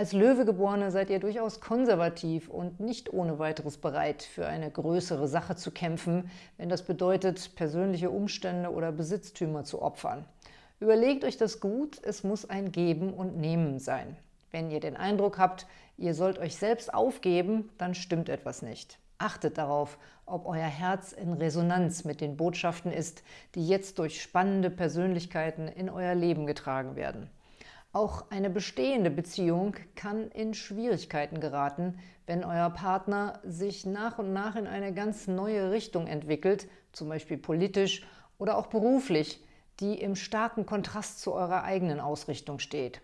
Als Löwegeborene seid ihr durchaus konservativ und nicht ohne weiteres bereit, für eine größere Sache zu kämpfen, wenn das bedeutet, persönliche Umstände oder Besitztümer zu opfern. Überlegt euch das gut, es muss ein Geben und Nehmen sein. Wenn ihr den Eindruck habt, ihr sollt euch selbst aufgeben, dann stimmt etwas nicht. Achtet darauf, ob euer Herz in Resonanz mit den Botschaften ist, die jetzt durch spannende Persönlichkeiten in euer Leben getragen werden. Auch eine bestehende Beziehung kann in Schwierigkeiten geraten, wenn euer Partner sich nach und nach in eine ganz neue Richtung entwickelt, zum Beispiel politisch oder auch beruflich, die im starken Kontrast zu eurer eigenen Ausrichtung steht.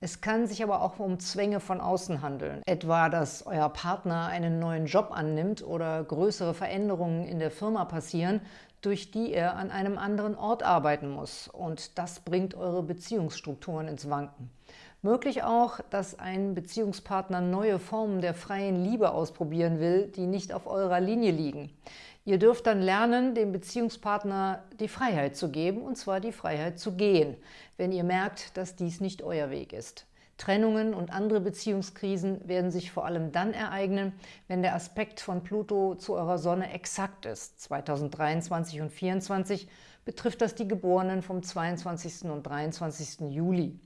Es kann sich aber auch um Zwänge von außen handeln, etwa, dass euer Partner einen neuen Job annimmt oder größere Veränderungen in der Firma passieren, durch die er an einem anderen Ort arbeiten muss. Und das bringt eure Beziehungsstrukturen ins Wanken. Möglich auch, dass ein Beziehungspartner neue Formen der freien Liebe ausprobieren will, die nicht auf eurer Linie liegen. Ihr dürft dann lernen, dem Beziehungspartner die Freiheit zu geben, und zwar die Freiheit zu gehen, wenn ihr merkt, dass dies nicht euer Weg ist. Trennungen und andere Beziehungskrisen werden sich vor allem dann ereignen, wenn der Aspekt von Pluto zu eurer Sonne exakt ist. 2023 und 2024 betrifft das die Geborenen vom 22. und 23. Juli.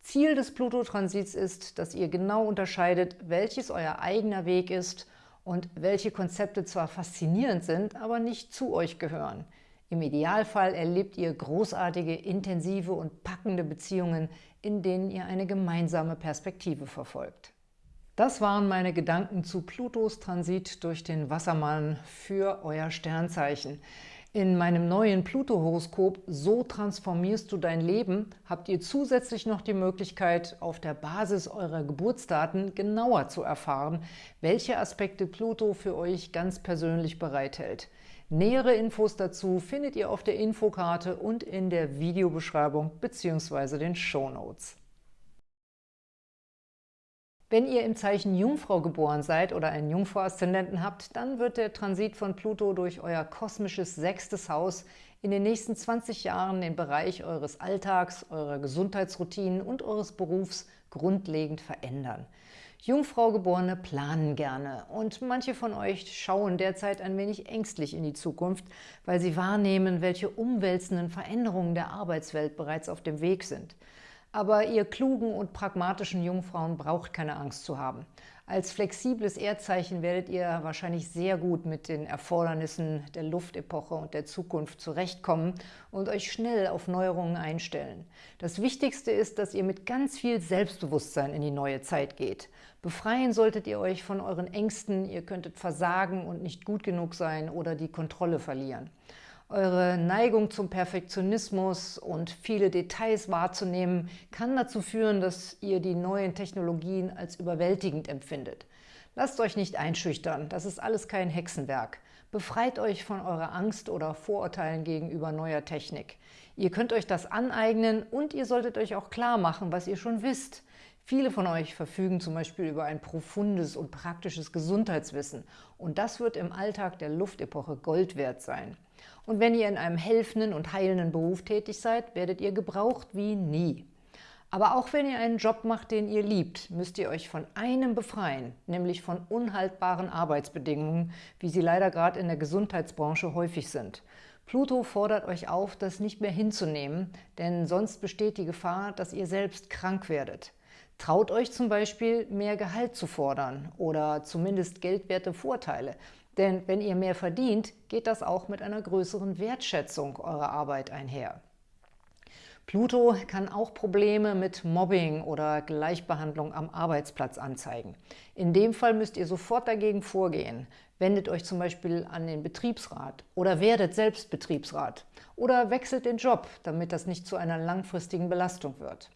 Ziel des Pluto-Transits ist, dass ihr genau unterscheidet, welches euer eigener Weg ist und welche Konzepte zwar faszinierend sind, aber nicht zu euch gehören. Im Idealfall erlebt ihr großartige, intensive und packende Beziehungen, in denen ihr eine gemeinsame Perspektive verfolgt. Das waren meine Gedanken zu Plutos Transit durch den Wassermann für euer Sternzeichen. In meinem neuen Pluto-Horoskop So transformierst du dein Leben habt ihr zusätzlich noch die Möglichkeit, auf der Basis eurer Geburtsdaten genauer zu erfahren, welche Aspekte Pluto für euch ganz persönlich bereithält. Nähere Infos dazu findet ihr auf der Infokarte und in der Videobeschreibung bzw. den Shownotes. Wenn ihr im Zeichen Jungfrau geboren seid oder einen Jungfrau-Aszendenten habt, dann wird der Transit von Pluto durch euer kosmisches sechstes Haus in den nächsten 20 Jahren den Bereich eures Alltags, eurer Gesundheitsroutinen und eures Berufs grundlegend verändern. Jungfraugeborene planen gerne und manche von euch schauen derzeit ein wenig ängstlich in die Zukunft, weil sie wahrnehmen, welche umwälzenden Veränderungen der Arbeitswelt bereits auf dem Weg sind. Aber ihr klugen und pragmatischen Jungfrauen braucht keine Angst zu haben. Als flexibles Erdzeichen werdet ihr wahrscheinlich sehr gut mit den Erfordernissen der Luftepoche und der Zukunft zurechtkommen und euch schnell auf Neuerungen einstellen. Das Wichtigste ist, dass ihr mit ganz viel Selbstbewusstsein in die neue Zeit geht. Befreien solltet ihr euch von euren Ängsten, ihr könntet versagen und nicht gut genug sein oder die Kontrolle verlieren. Eure Neigung zum Perfektionismus und viele Details wahrzunehmen, kann dazu führen, dass ihr die neuen Technologien als überwältigend empfindet. Lasst euch nicht einschüchtern, das ist alles kein Hexenwerk. Befreit euch von eurer Angst oder Vorurteilen gegenüber neuer Technik. Ihr könnt euch das aneignen und ihr solltet euch auch klar machen, was ihr schon wisst. Viele von euch verfügen zum Beispiel über ein profundes und praktisches Gesundheitswissen und das wird im Alltag der Luftepoche Gold wert sein. Und wenn ihr in einem helfenden und heilenden Beruf tätig seid, werdet ihr gebraucht wie nie. Aber auch wenn ihr einen Job macht, den ihr liebt, müsst ihr euch von einem befreien, nämlich von unhaltbaren Arbeitsbedingungen, wie sie leider gerade in der Gesundheitsbranche häufig sind. Pluto fordert euch auf, das nicht mehr hinzunehmen, denn sonst besteht die Gefahr, dass ihr selbst krank werdet. Traut euch zum Beispiel, mehr Gehalt zu fordern oder zumindest geldwerte Vorteile, denn wenn ihr mehr verdient, geht das auch mit einer größeren Wertschätzung eurer Arbeit einher. Pluto kann auch Probleme mit Mobbing oder Gleichbehandlung am Arbeitsplatz anzeigen. In dem Fall müsst ihr sofort dagegen vorgehen. Wendet euch zum Beispiel an den Betriebsrat oder werdet selbst Betriebsrat oder wechselt den Job, damit das nicht zu einer langfristigen Belastung wird.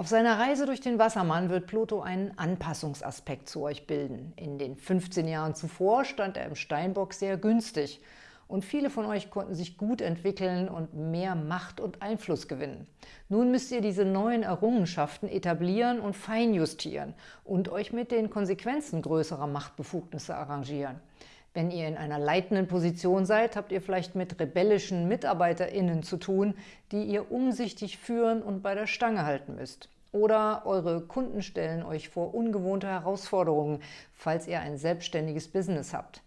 Auf seiner Reise durch den Wassermann wird Pluto einen Anpassungsaspekt zu euch bilden. In den 15 Jahren zuvor stand er im Steinbock sehr günstig und viele von euch konnten sich gut entwickeln und mehr Macht und Einfluss gewinnen. Nun müsst ihr diese neuen Errungenschaften etablieren und feinjustieren und euch mit den Konsequenzen größerer Machtbefugnisse arrangieren. Wenn ihr in einer leitenden Position seid, habt ihr vielleicht mit rebellischen MitarbeiterInnen zu tun, die ihr umsichtig führen und bei der Stange halten müsst. Oder eure Kunden stellen euch vor ungewohnte Herausforderungen, falls ihr ein selbstständiges Business habt.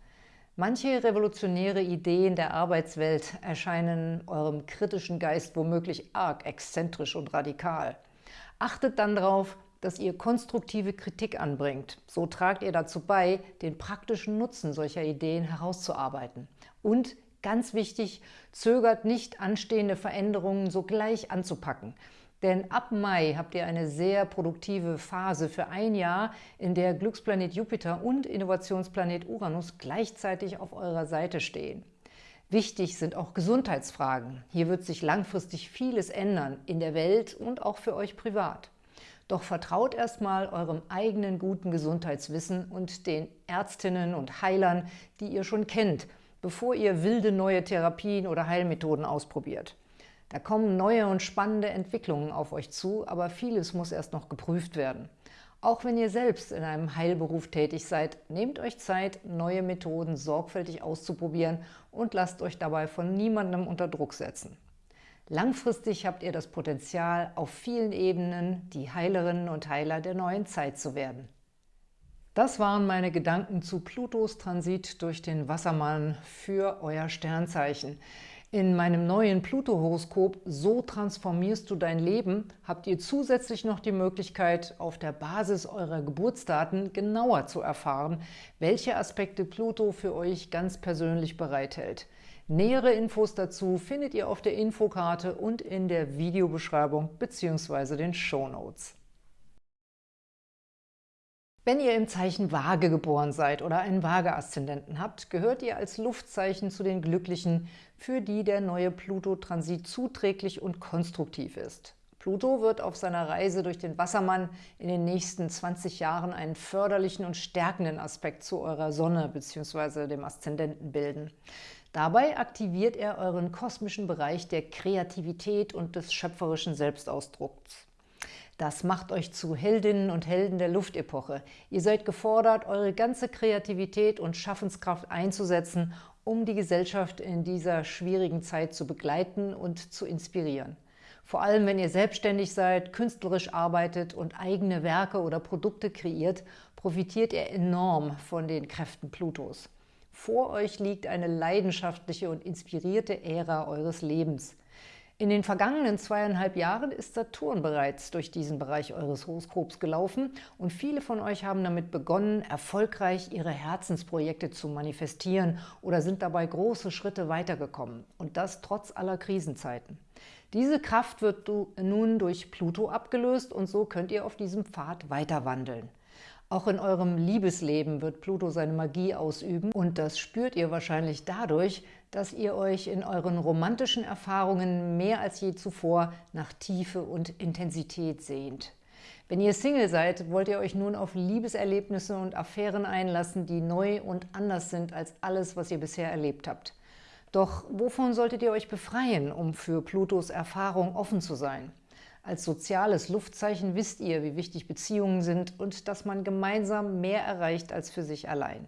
Manche revolutionäre Ideen der Arbeitswelt erscheinen eurem kritischen Geist womöglich arg exzentrisch und radikal. Achtet dann darauf, dass ihr konstruktive Kritik anbringt. So tragt ihr dazu bei, den praktischen Nutzen solcher Ideen herauszuarbeiten. Und ganz wichtig, zögert nicht, anstehende Veränderungen sogleich anzupacken. Denn ab Mai habt ihr eine sehr produktive Phase für ein Jahr, in der Glücksplanet Jupiter und Innovationsplanet Uranus gleichzeitig auf eurer Seite stehen. Wichtig sind auch Gesundheitsfragen. Hier wird sich langfristig vieles ändern, in der Welt und auch für euch privat. Doch vertraut erstmal eurem eigenen guten Gesundheitswissen und den Ärztinnen und Heilern, die ihr schon kennt, bevor ihr wilde neue Therapien oder Heilmethoden ausprobiert. Da kommen neue und spannende Entwicklungen auf euch zu, aber vieles muss erst noch geprüft werden. Auch wenn ihr selbst in einem Heilberuf tätig seid, nehmt euch Zeit, neue Methoden sorgfältig auszuprobieren und lasst euch dabei von niemandem unter Druck setzen. Langfristig habt ihr das Potenzial, auf vielen Ebenen die Heilerinnen und Heiler der neuen Zeit zu werden. Das waren meine Gedanken zu Plutos Transit durch den Wassermann für euer Sternzeichen. In meinem neuen Pluto-Horoskop So transformierst du dein Leben habt ihr zusätzlich noch die Möglichkeit, auf der Basis eurer Geburtsdaten genauer zu erfahren, welche Aspekte Pluto für euch ganz persönlich bereithält. Nähere Infos dazu findet ihr auf der Infokarte und in der Videobeschreibung bzw. den Shownotes. Wenn ihr im Zeichen Waage geboren seid oder einen Waage-Aszendenten habt, gehört ihr als Luftzeichen zu den Glücklichen, für die der neue Pluto-Transit zuträglich und konstruktiv ist. Pluto wird auf seiner Reise durch den Wassermann in den nächsten 20 Jahren einen förderlichen und stärkenden Aspekt zu eurer Sonne bzw. dem Aszendenten bilden. Dabei aktiviert er euren kosmischen Bereich der Kreativität und des schöpferischen Selbstausdrucks. Das macht euch zu Heldinnen und Helden der Luftepoche. Ihr seid gefordert, eure ganze Kreativität und Schaffenskraft einzusetzen, um die Gesellschaft in dieser schwierigen Zeit zu begleiten und zu inspirieren. Vor allem, wenn ihr selbstständig seid, künstlerisch arbeitet und eigene Werke oder Produkte kreiert, profitiert ihr enorm von den Kräften Plutos. Vor euch liegt eine leidenschaftliche und inspirierte Ära eures Lebens. In den vergangenen zweieinhalb Jahren ist Saturn bereits durch diesen Bereich eures Horoskops gelaufen und viele von euch haben damit begonnen, erfolgreich ihre Herzensprojekte zu manifestieren oder sind dabei große Schritte weitergekommen und das trotz aller Krisenzeiten. Diese Kraft wird nun durch Pluto abgelöst und so könnt ihr auf diesem Pfad weiter wandeln. Auch in eurem Liebesleben wird Pluto seine Magie ausüben und das spürt ihr wahrscheinlich dadurch, dass ihr euch in euren romantischen Erfahrungen mehr als je zuvor nach Tiefe und Intensität sehnt. Wenn ihr Single seid, wollt ihr euch nun auf Liebeserlebnisse und Affären einlassen, die neu und anders sind als alles, was ihr bisher erlebt habt. Doch wovon solltet ihr euch befreien, um für Plutos Erfahrung offen zu sein? Als soziales Luftzeichen wisst ihr, wie wichtig Beziehungen sind und dass man gemeinsam mehr erreicht als für sich allein.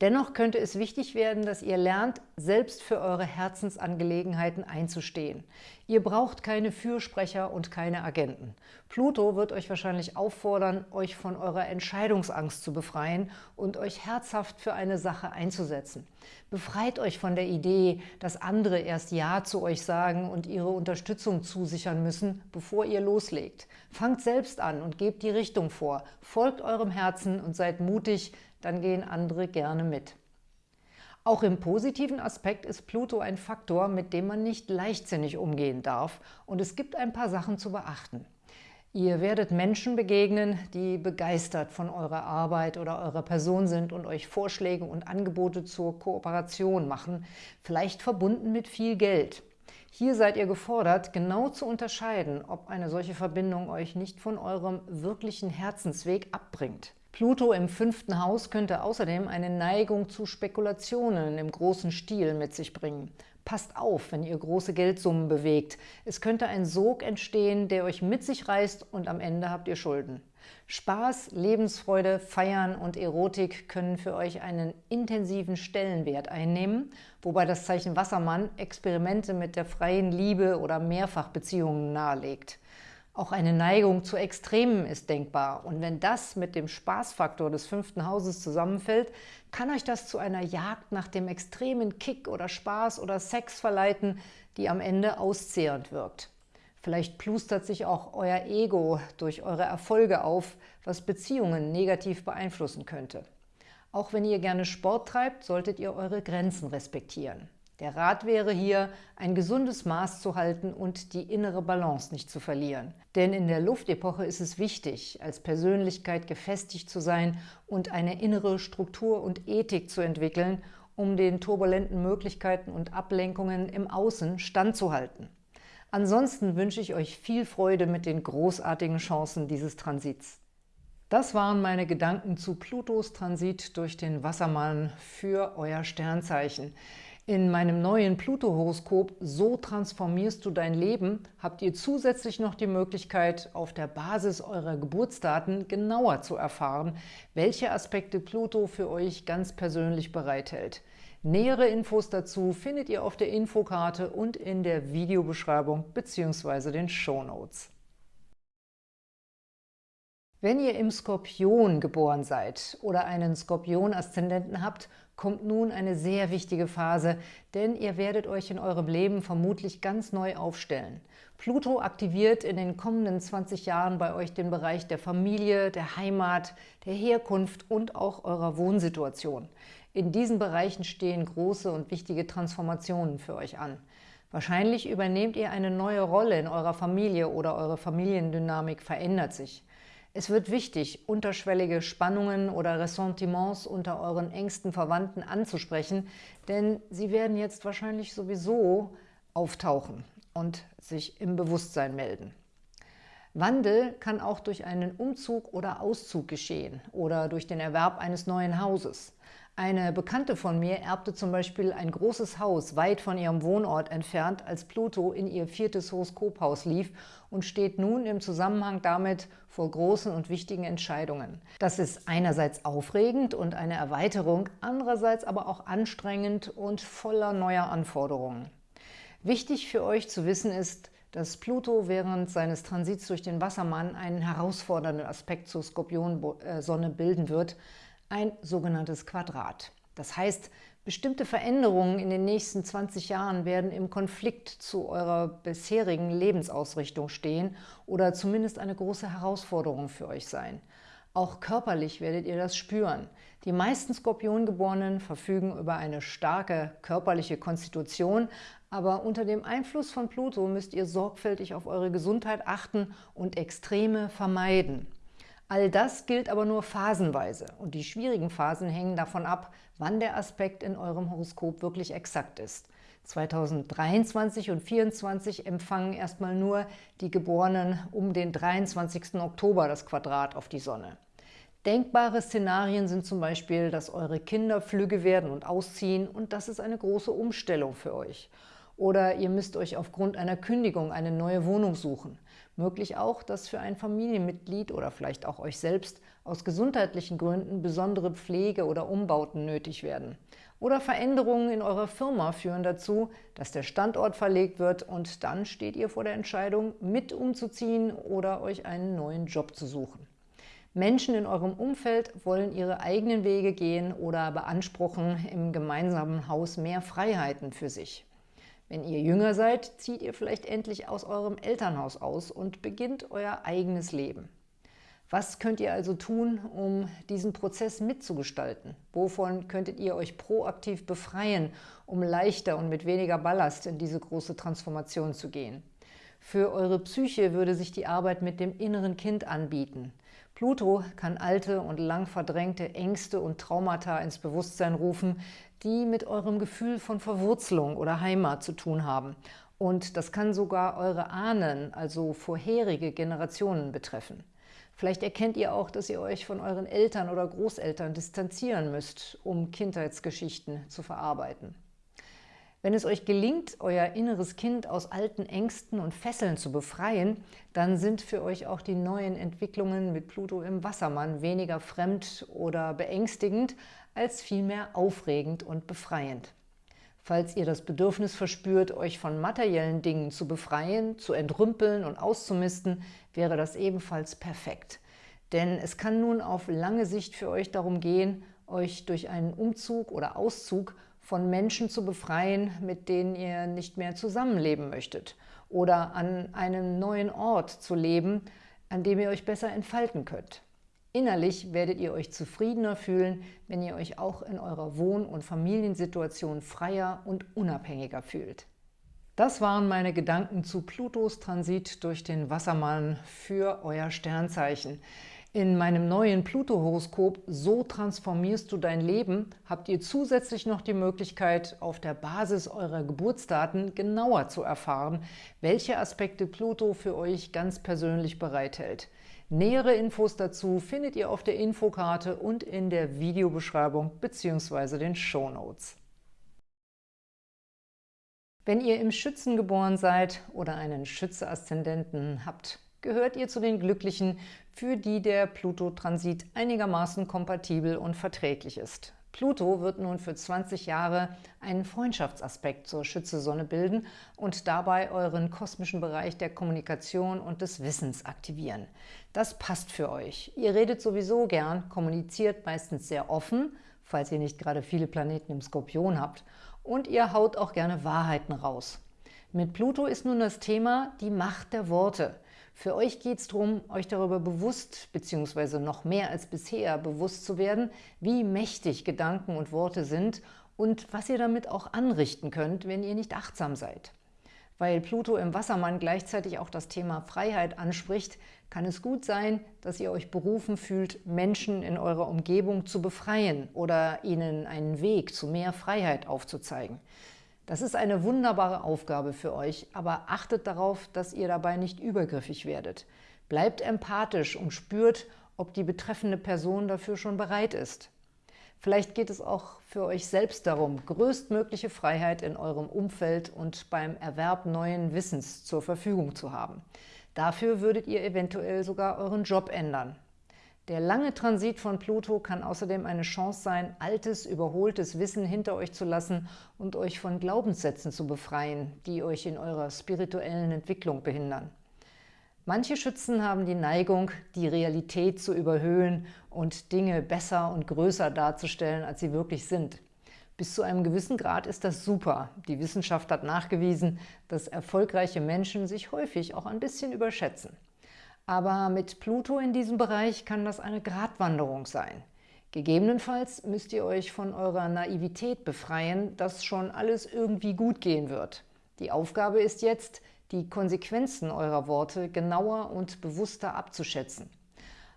Dennoch könnte es wichtig werden, dass ihr lernt, selbst für eure Herzensangelegenheiten einzustehen. Ihr braucht keine Fürsprecher und keine Agenten. Pluto wird euch wahrscheinlich auffordern, euch von eurer Entscheidungsangst zu befreien und euch herzhaft für eine Sache einzusetzen. Befreit euch von der Idee, dass andere erst Ja zu euch sagen und ihre Unterstützung zusichern müssen, bevor ihr loslegt. Fangt selbst an und gebt die Richtung vor. Folgt eurem Herzen und seid mutig, dann gehen andere gerne mit. Auch im positiven Aspekt ist Pluto ein Faktor, mit dem man nicht leichtsinnig umgehen darf und es gibt ein paar Sachen zu beachten. Ihr werdet Menschen begegnen, die begeistert von eurer Arbeit oder eurer Person sind und euch Vorschläge und Angebote zur Kooperation machen, vielleicht verbunden mit viel Geld. Hier seid ihr gefordert, genau zu unterscheiden, ob eine solche Verbindung euch nicht von eurem wirklichen Herzensweg abbringt. Pluto im fünften Haus könnte außerdem eine Neigung zu Spekulationen im großen Stil mit sich bringen. Passt auf, wenn ihr große Geldsummen bewegt. Es könnte ein Sog entstehen, der euch mit sich reißt und am Ende habt ihr Schulden. Spaß, Lebensfreude, Feiern und Erotik können für euch einen intensiven Stellenwert einnehmen, wobei das Zeichen Wassermann Experimente mit der freien Liebe oder Mehrfachbeziehungen nahelegt. Auch eine Neigung zu Extremen ist denkbar. Und wenn das mit dem Spaßfaktor des fünften Hauses zusammenfällt, kann euch das zu einer Jagd nach dem extremen Kick oder Spaß oder Sex verleiten, die am Ende auszehrend wirkt. Vielleicht plustert sich auch euer Ego durch eure Erfolge auf, was Beziehungen negativ beeinflussen könnte. Auch wenn ihr gerne Sport treibt, solltet ihr eure Grenzen respektieren. Der Rat wäre hier, ein gesundes Maß zu halten und die innere Balance nicht zu verlieren. Denn in der Luftepoche ist es wichtig, als Persönlichkeit gefestigt zu sein und eine innere Struktur und Ethik zu entwickeln, um den turbulenten Möglichkeiten und Ablenkungen im Außen standzuhalten. Ansonsten wünsche ich euch viel Freude mit den großartigen Chancen dieses Transits. Das waren meine Gedanken zu Plutos Transit durch den Wassermann für euer Sternzeichen. In meinem neuen Pluto-Horoskop So transformierst du dein Leben habt ihr zusätzlich noch die Möglichkeit, auf der Basis eurer Geburtsdaten genauer zu erfahren, welche Aspekte Pluto für euch ganz persönlich bereithält. Nähere Infos dazu findet ihr auf der Infokarte und in der Videobeschreibung bzw. den Shownotes. Wenn ihr im Skorpion geboren seid oder einen Skorpion-Aszendenten habt, kommt nun eine sehr wichtige Phase, denn ihr werdet euch in eurem Leben vermutlich ganz neu aufstellen. Pluto aktiviert in den kommenden 20 Jahren bei euch den Bereich der Familie, der Heimat, der Herkunft und auch eurer Wohnsituation. In diesen Bereichen stehen große und wichtige Transformationen für euch an. Wahrscheinlich übernehmt ihr eine neue Rolle in eurer Familie oder eure Familiendynamik verändert sich. Es wird wichtig, unterschwellige Spannungen oder Ressentiments unter euren engsten Verwandten anzusprechen, denn sie werden jetzt wahrscheinlich sowieso auftauchen und sich im Bewusstsein melden. Wandel kann auch durch einen Umzug oder Auszug geschehen oder durch den Erwerb eines neuen Hauses. Eine Bekannte von mir erbte zum Beispiel ein großes Haus weit von ihrem Wohnort entfernt, als Pluto in ihr viertes Horoskophaus lief und steht nun im Zusammenhang damit vor großen und wichtigen Entscheidungen. Das ist einerseits aufregend und eine Erweiterung, andererseits aber auch anstrengend und voller neuer Anforderungen. Wichtig für euch zu wissen ist, dass Pluto während seines Transits durch den Wassermann einen herausfordernden Aspekt zur Skorpionsonne bilden wird, ein sogenanntes Quadrat. Das heißt, bestimmte Veränderungen in den nächsten 20 Jahren werden im Konflikt zu eurer bisherigen Lebensausrichtung stehen oder zumindest eine große Herausforderung für euch sein. Auch körperlich werdet ihr das spüren. Die meisten Skorpiongeborenen verfügen über eine starke körperliche Konstitution, aber unter dem Einfluss von Pluto müsst ihr sorgfältig auf eure Gesundheit achten und Extreme vermeiden. All das gilt aber nur phasenweise und die schwierigen Phasen hängen davon ab, wann der Aspekt in eurem Horoskop wirklich exakt ist. 2023 und 2024 empfangen erstmal nur die Geborenen um den 23. Oktober das Quadrat auf die Sonne. Denkbare Szenarien sind zum Beispiel, dass eure Kinder flügge werden und ausziehen und das ist eine große Umstellung für euch. Oder ihr müsst euch aufgrund einer Kündigung eine neue Wohnung suchen. Möglich auch, dass für ein Familienmitglied oder vielleicht auch euch selbst aus gesundheitlichen Gründen besondere Pflege oder Umbauten nötig werden. Oder Veränderungen in eurer Firma führen dazu, dass der Standort verlegt wird und dann steht ihr vor der Entscheidung, mit umzuziehen oder euch einen neuen Job zu suchen. Menschen in eurem Umfeld wollen ihre eigenen Wege gehen oder beanspruchen im gemeinsamen Haus mehr Freiheiten für sich. Wenn ihr jünger seid, zieht ihr vielleicht endlich aus eurem Elternhaus aus und beginnt euer eigenes Leben. Was könnt ihr also tun, um diesen Prozess mitzugestalten? Wovon könntet ihr euch proaktiv befreien, um leichter und mit weniger Ballast in diese große Transformation zu gehen? Für eure Psyche würde sich die Arbeit mit dem inneren Kind anbieten. Pluto kann alte und lang verdrängte Ängste und Traumata ins Bewusstsein rufen, die mit eurem Gefühl von Verwurzelung oder Heimat zu tun haben. Und das kann sogar eure Ahnen, also vorherige Generationen betreffen. Vielleicht erkennt ihr auch, dass ihr euch von euren Eltern oder Großeltern distanzieren müsst, um Kindheitsgeschichten zu verarbeiten. Wenn es euch gelingt, euer inneres Kind aus alten Ängsten und Fesseln zu befreien, dann sind für euch auch die neuen Entwicklungen mit Pluto im Wassermann weniger fremd oder beängstigend, als vielmehr aufregend und befreiend. Falls ihr das Bedürfnis verspürt, euch von materiellen Dingen zu befreien, zu entrümpeln und auszumisten, wäre das ebenfalls perfekt. Denn es kann nun auf lange Sicht für euch darum gehen, euch durch einen Umzug oder Auszug von Menschen zu befreien, mit denen ihr nicht mehr zusammenleben möchtet oder an einem neuen Ort zu leben, an dem ihr euch besser entfalten könnt. Innerlich werdet ihr euch zufriedener fühlen, wenn ihr euch auch in eurer Wohn- und Familiensituation freier und unabhängiger fühlt. Das waren meine Gedanken zu Plutos Transit durch den Wassermann für euer Sternzeichen. In meinem neuen Pluto-Horoskop So transformierst du dein Leben habt ihr zusätzlich noch die Möglichkeit, auf der Basis eurer Geburtsdaten genauer zu erfahren, welche Aspekte Pluto für euch ganz persönlich bereithält. Nähere Infos dazu findet ihr auf der Infokarte und in der Videobeschreibung bzw. den Shownotes. Wenn ihr im Schützen geboren seid oder einen Schütze-Aszendenten habt, gehört ihr zu den Glücklichen, für die der Pluto-Transit einigermaßen kompatibel und verträglich ist. Pluto wird nun für 20 Jahre einen Freundschaftsaspekt zur Schütze-Sonne bilden und dabei euren kosmischen Bereich der Kommunikation und des Wissens aktivieren. Das passt für euch. Ihr redet sowieso gern, kommuniziert meistens sehr offen, falls ihr nicht gerade viele Planeten im Skorpion habt, und ihr haut auch gerne Wahrheiten raus. Mit Pluto ist nun das Thema die Macht der Worte – für euch geht es darum, euch darüber bewusst bzw. noch mehr als bisher bewusst zu werden, wie mächtig Gedanken und Worte sind und was ihr damit auch anrichten könnt, wenn ihr nicht achtsam seid. Weil Pluto im Wassermann gleichzeitig auch das Thema Freiheit anspricht, kann es gut sein, dass ihr euch berufen fühlt, Menschen in eurer Umgebung zu befreien oder ihnen einen Weg zu mehr Freiheit aufzuzeigen. Das ist eine wunderbare Aufgabe für euch, aber achtet darauf, dass ihr dabei nicht übergriffig werdet. Bleibt empathisch und spürt, ob die betreffende Person dafür schon bereit ist. Vielleicht geht es auch für euch selbst darum, größtmögliche Freiheit in eurem Umfeld und beim Erwerb neuen Wissens zur Verfügung zu haben. Dafür würdet ihr eventuell sogar euren Job ändern. Der lange Transit von Pluto kann außerdem eine Chance sein, altes, überholtes Wissen hinter euch zu lassen und euch von Glaubenssätzen zu befreien, die euch in eurer spirituellen Entwicklung behindern. Manche Schützen haben die Neigung, die Realität zu überhöhen und Dinge besser und größer darzustellen, als sie wirklich sind. Bis zu einem gewissen Grad ist das super. Die Wissenschaft hat nachgewiesen, dass erfolgreiche Menschen sich häufig auch ein bisschen überschätzen. Aber mit Pluto in diesem Bereich kann das eine Gratwanderung sein. Gegebenenfalls müsst ihr euch von eurer Naivität befreien, dass schon alles irgendwie gut gehen wird. Die Aufgabe ist jetzt, die Konsequenzen eurer Worte genauer und bewusster abzuschätzen.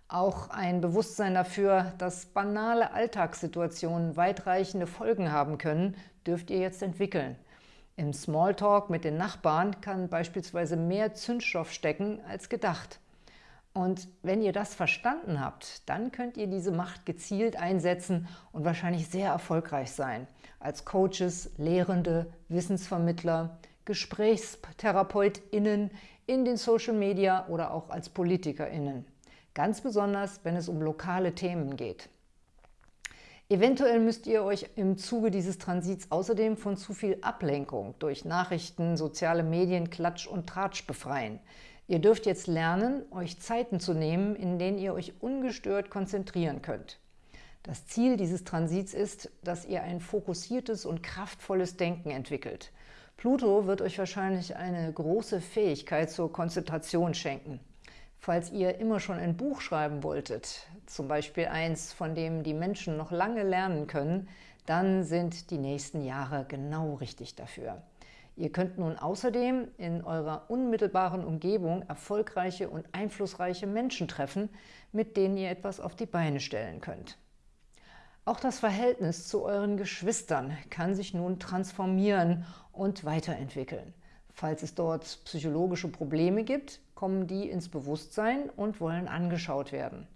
Auch ein Bewusstsein dafür, dass banale Alltagssituationen weitreichende Folgen haben können, dürft ihr jetzt entwickeln. Im Smalltalk mit den Nachbarn kann beispielsweise mehr Zündstoff stecken als gedacht. Und wenn ihr das verstanden habt, dann könnt ihr diese Macht gezielt einsetzen und wahrscheinlich sehr erfolgreich sein. Als Coaches, Lehrende, Wissensvermittler, GesprächstherapeutInnen in den Social Media oder auch als PolitikerInnen. Ganz besonders, wenn es um lokale Themen geht. Eventuell müsst ihr euch im Zuge dieses Transits außerdem von zu viel Ablenkung durch Nachrichten, soziale Medien, Klatsch und Tratsch befreien. Ihr dürft jetzt lernen, euch Zeiten zu nehmen, in denen ihr euch ungestört konzentrieren könnt. Das Ziel dieses Transits ist, dass ihr ein fokussiertes und kraftvolles Denken entwickelt. Pluto wird euch wahrscheinlich eine große Fähigkeit zur Konzentration schenken. Falls ihr immer schon ein Buch schreiben wolltet, zum Beispiel eins, von dem die Menschen noch lange lernen können, dann sind die nächsten Jahre genau richtig dafür. Ihr könnt nun außerdem in eurer unmittelbaren Umgebung erfolgreiche und einflussreiche Menschen treffen, mit denen ihr etwas auf die Beine stellen könnt. Auch das Verhältnis zu euren Geschwistern kann sich nun transformieren und weiterentwickeln. Falls es dort psychologische Probleme gibt, kommen die ins Bewusstsein und wollen angeschaut werden.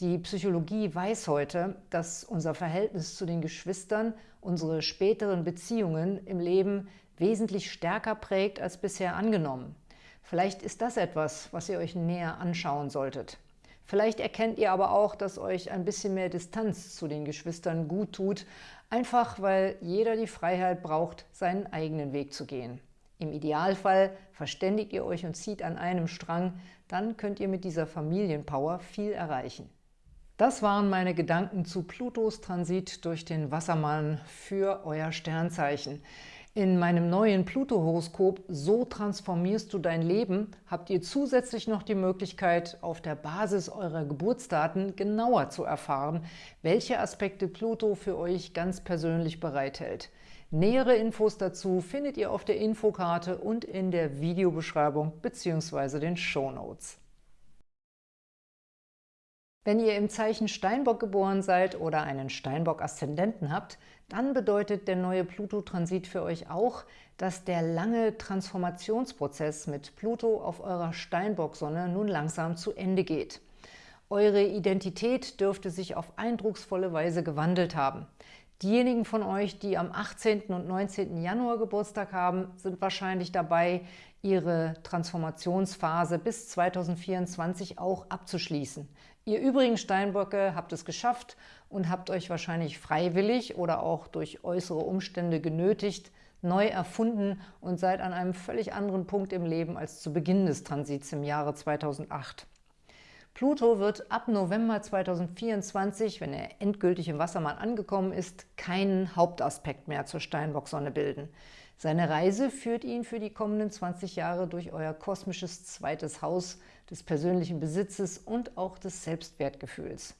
Die Psychologie weiß heute, dass unser Verhältnis zu den Geschwistern unsere späteren Beziehungen im Leben wesentlich stärker prägt als bisher angenommen. Vielleicht ist das etwas, was ihr euch näher anschauen solltet. Vielleicht erkennt ihr aber auch, dass euch ein bisschen mehr Distanz zu den Geschwistern gut tut, einfach weil jeder die Freiheit braucht, seinen eigenen Weg zu gehen. Im Idealfall verständigt ihr euch und zieht an einem Strang, dann könnt ihr mit dieser Familienpower viel erreichen. Das waren meine Gedanken zu Plutos Transit durch den Wassermann für euer Sternzeichen. In meinem neuen Pluto-Horoskop So transformierst du dein Leben habt ihr zusätzlich noch die Möglichkeit, auf der Basis eurer Geburtsdaten genauer zu erfahren, welche Aspekte Pluto für euch ganz persönlich bereithält. Nähere Infos dazu findet ihr auf der Infokarte und in der Videobeschreibung bzw. den Shownotes. Wenn ihr im Zeichen Steinbock geboren seid oder einen Steinbock-Aszendenten habt, dann bedeutet der neue Pluto-Transit für euch auch, dass der lange Transformationsprozess mit Pluto auf eurer Steinbock-Sonne nun langsam zu Ende geht. Eure Identität dürfte sich auf eindrucksvolle Weise gewandelt haben. Diejenigen von euch, die am 18. und 19. Januar Geburtstag haben, sind wahrscheinlich dabei, ihre Transformationsphase bis 2024 auch abzuschließen. Ihr übrigen Steinböcke habt es geschafft und habt euch wahrscheinlich freiwillig oder auch durch äußere Umstände genötigt, neu erfunden und seid an einem völlig anderen Punkt im Leben als zu Beginn des Transits im Jahre 2008. Pluto wird ab November 2024, wenn er endgültig im Wassermann angekommen ist, keinen Hauptaspekt mehr zur Steinbock-Sonne bilden. Seine Reise führt ihn für die kommenden 20 Jahre durch euer kosmisches zweites Haus des persönlichen Besitzes und auch des Selbstwertgefühls.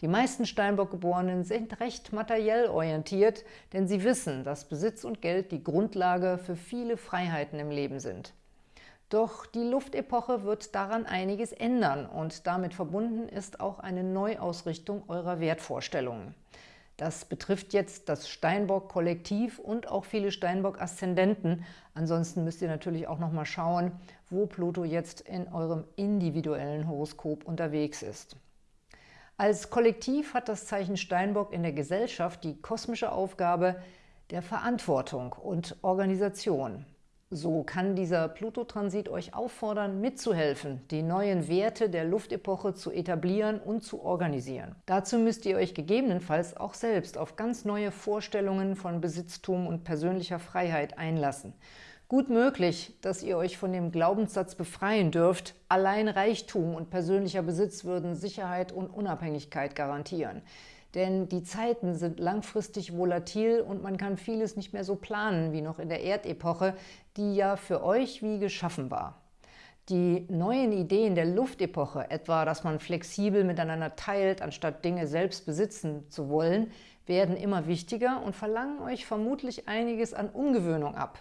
Die meisten Steinbock-Geborenen sind recht materiell orientiert, denn sie wissen, dass Besitz und Geld die Grundlage für viele Freiheiten im Leben sind. Doch die Luftepoche wird daran einiges ändern und damit verbunden ist auch eine Neuausrichtung eurer Wertvorstellungen. Das betrifft jetzt das Steinbock-Kollektiv und auch viele Steinbock-Aszendenten. Ansonsten müsst ihr natürlich auch noch mal schauen, wo Pluto jetzt in eurem individuellen Horoskop unterwegs ist. Als Kollektiv hat das Zeichen Steinbock in der Gesellschaft die kosmische Aufgabe der Verantwortung und Organisation. So kann dieser Pluto-Transit euch auffordern, mitzuhelfen, die neuen Werte der Luftepoche zu etablieren und zu organisieren. Dazu müsst ihr euch gegebenenfalls auch selbst auf ganz neue Vorstellungen von Besitztum und persönlicher Freiheit einlassen. Gut möglich, dass ihr euch von dem Glaubenssatz befreien dürft, allein Reichtum und persönlicher Besitz würden Sicherheit und Unabhängigkeit garantieren. Denn die Zeiten sind langfristig volatil und man kann vieles nicht mehr so planen wie noch in der Erdepoche, die ja für euch wie geschaffen war. Die neuen Ideen der Luftepoche, etwa dass man flexibel miteinander teilt, anstatt Dinge selbst besitzen zu wollen, werden immer wichtiger und verlangen euch vermutlich einiges an Umgewöhnung ab.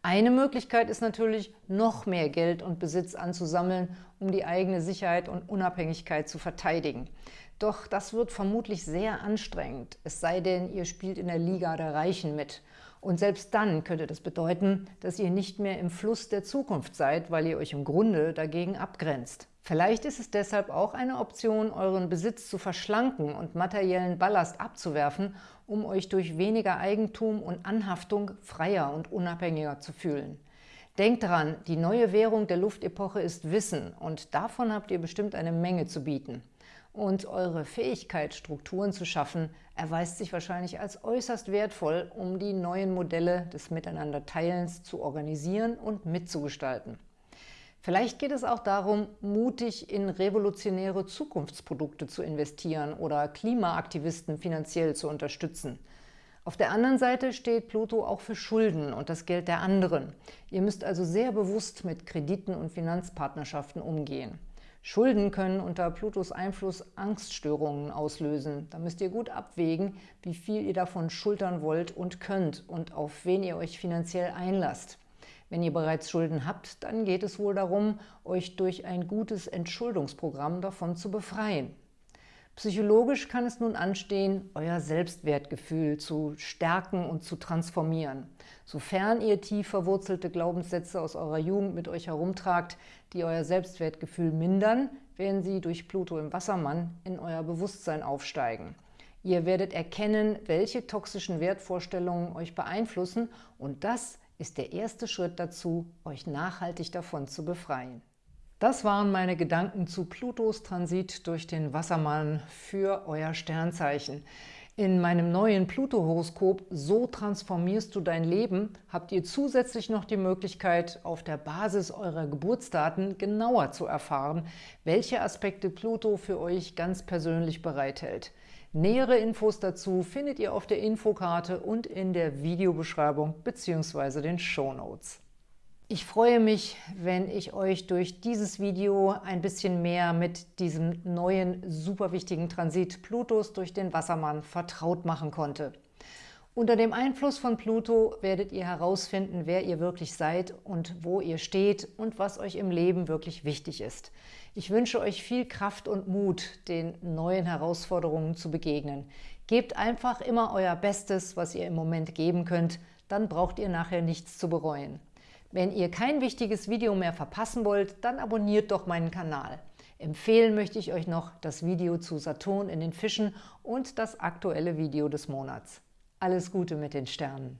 Eine Möglichkeit ist natürlich, noch mehr Geld und Besitz anzusammeln, um die eigene Sicherheit und Unabhängigkeit zu verteidigen. Doch das wird vermutlich sehr anstrengend, es sei denn, ihr spielt in der Liga der Reichen mit. Und selbst dann könnte das bedeuten, dass ihr nicht mehr im Fluss der Zukunft seid, weil ihr euch im Grunde dagegen abgrenzt. Vielleicht ist es deshalb auch eine Option, euren Besitz zu verschlanken und materiellen Ballast abzuwerfen, um euch durch weniger Eigentum und Anhaftung freier und unabhängiger zu fühlen. Denkt daran, die neue Währung der Luftepoche ist Wissen und davon habt ihr bestimmt eine Menge zu bieten. Und eure Fähigkeit, Strukturen zu schaffen, erweist sich wahrscheinlich als äußerst wertvoll, um die neuen Modelle des Miteinanderteilens zu organisieren und mitzugestalten. Vielleicht geht es auch darum, mutig in revolutionäre Zukunftsprodukte zu investieren oder Klimaaktivisten finanziell zu unterstützen. Auf der anderen Seite steht Pluto auch für Schulden und das Geld der anderen. Ihr müsst also sehr bewusst mit Krediten und Finanzpartnerschaften umgehen. Schulden können unter Plutos Einfluss Angststörungen auslösen. Da müsst ihr gut abwägen, wie viel ihr davon schultern wollt und könnt und auf wen ihr euch finanziell einlasst. Wenn ihr bereits Schulden habt, dann geht es wohl darum, euch durch ein gutes Entschuldungsprogramm davon zu befreien. Psychologisch kann es nun anstehen, euer Selbstwertgefühl zu stärken und zu transformieren. Sofern ihr tief verwurzelte Glaubenssätze aus eurer Jugend mit euch herumtragt, die euer Selbstwertgefühl mindern, werden sie durch Pluto im Wassermann in euer Bewusstsein aufsteigen. Ihr werdet erkennen, welche toxischen Wertvorstellungen euch beeinflussen und das ist der erste Schritt dazu, euch nachhaltig davon zu befreien. Das waren meine Gedanken zu Plutos Transit durch den Wassermann für euer Sternzeichen. In meinem neuen Pluto-Horoskop So transformierst du dein Leben habt ihr zusätzlich noch die Möglichkeit, auf der Basis eurer Geburtsdaten genauer zu erfahren, welche Aspekte Pluto für euch ganz persönlich bereithält. Nähere Infos dazu findet ihr auf der Infokarte und in der Videobeschreibung bzw. den Shownotes. Ich freue mich, wenn ich euch durch dieses Video ein bisschen mehr mit diesem neuen, super wichtigen Transit Plutos durch den Wassermann vertraut machen konnte. Unter dem Einfluss von Pluto werdet ihr herausfinden, wer ihr wirklich seid und wo ihr steht und was euch im Leben wirklich wichtig ist. Ich wünsche euch viel Kraft und Mut, den neuen Herausforderungen zu begegnen. Gebt einfach immer euer Bestes, was ihr im Moment geben könnt, dann braucht ihr nachher nichts zu bereuen. Wenn ihr kein wichtiges Video mehr verpassen wollt, dann abonniert doch meinen Kanal. Empfehlen möchte ich euch noch das Video zu Saturn in den Fischen und das aktuelle Video des Monats. Alles Gute mit den Sternen!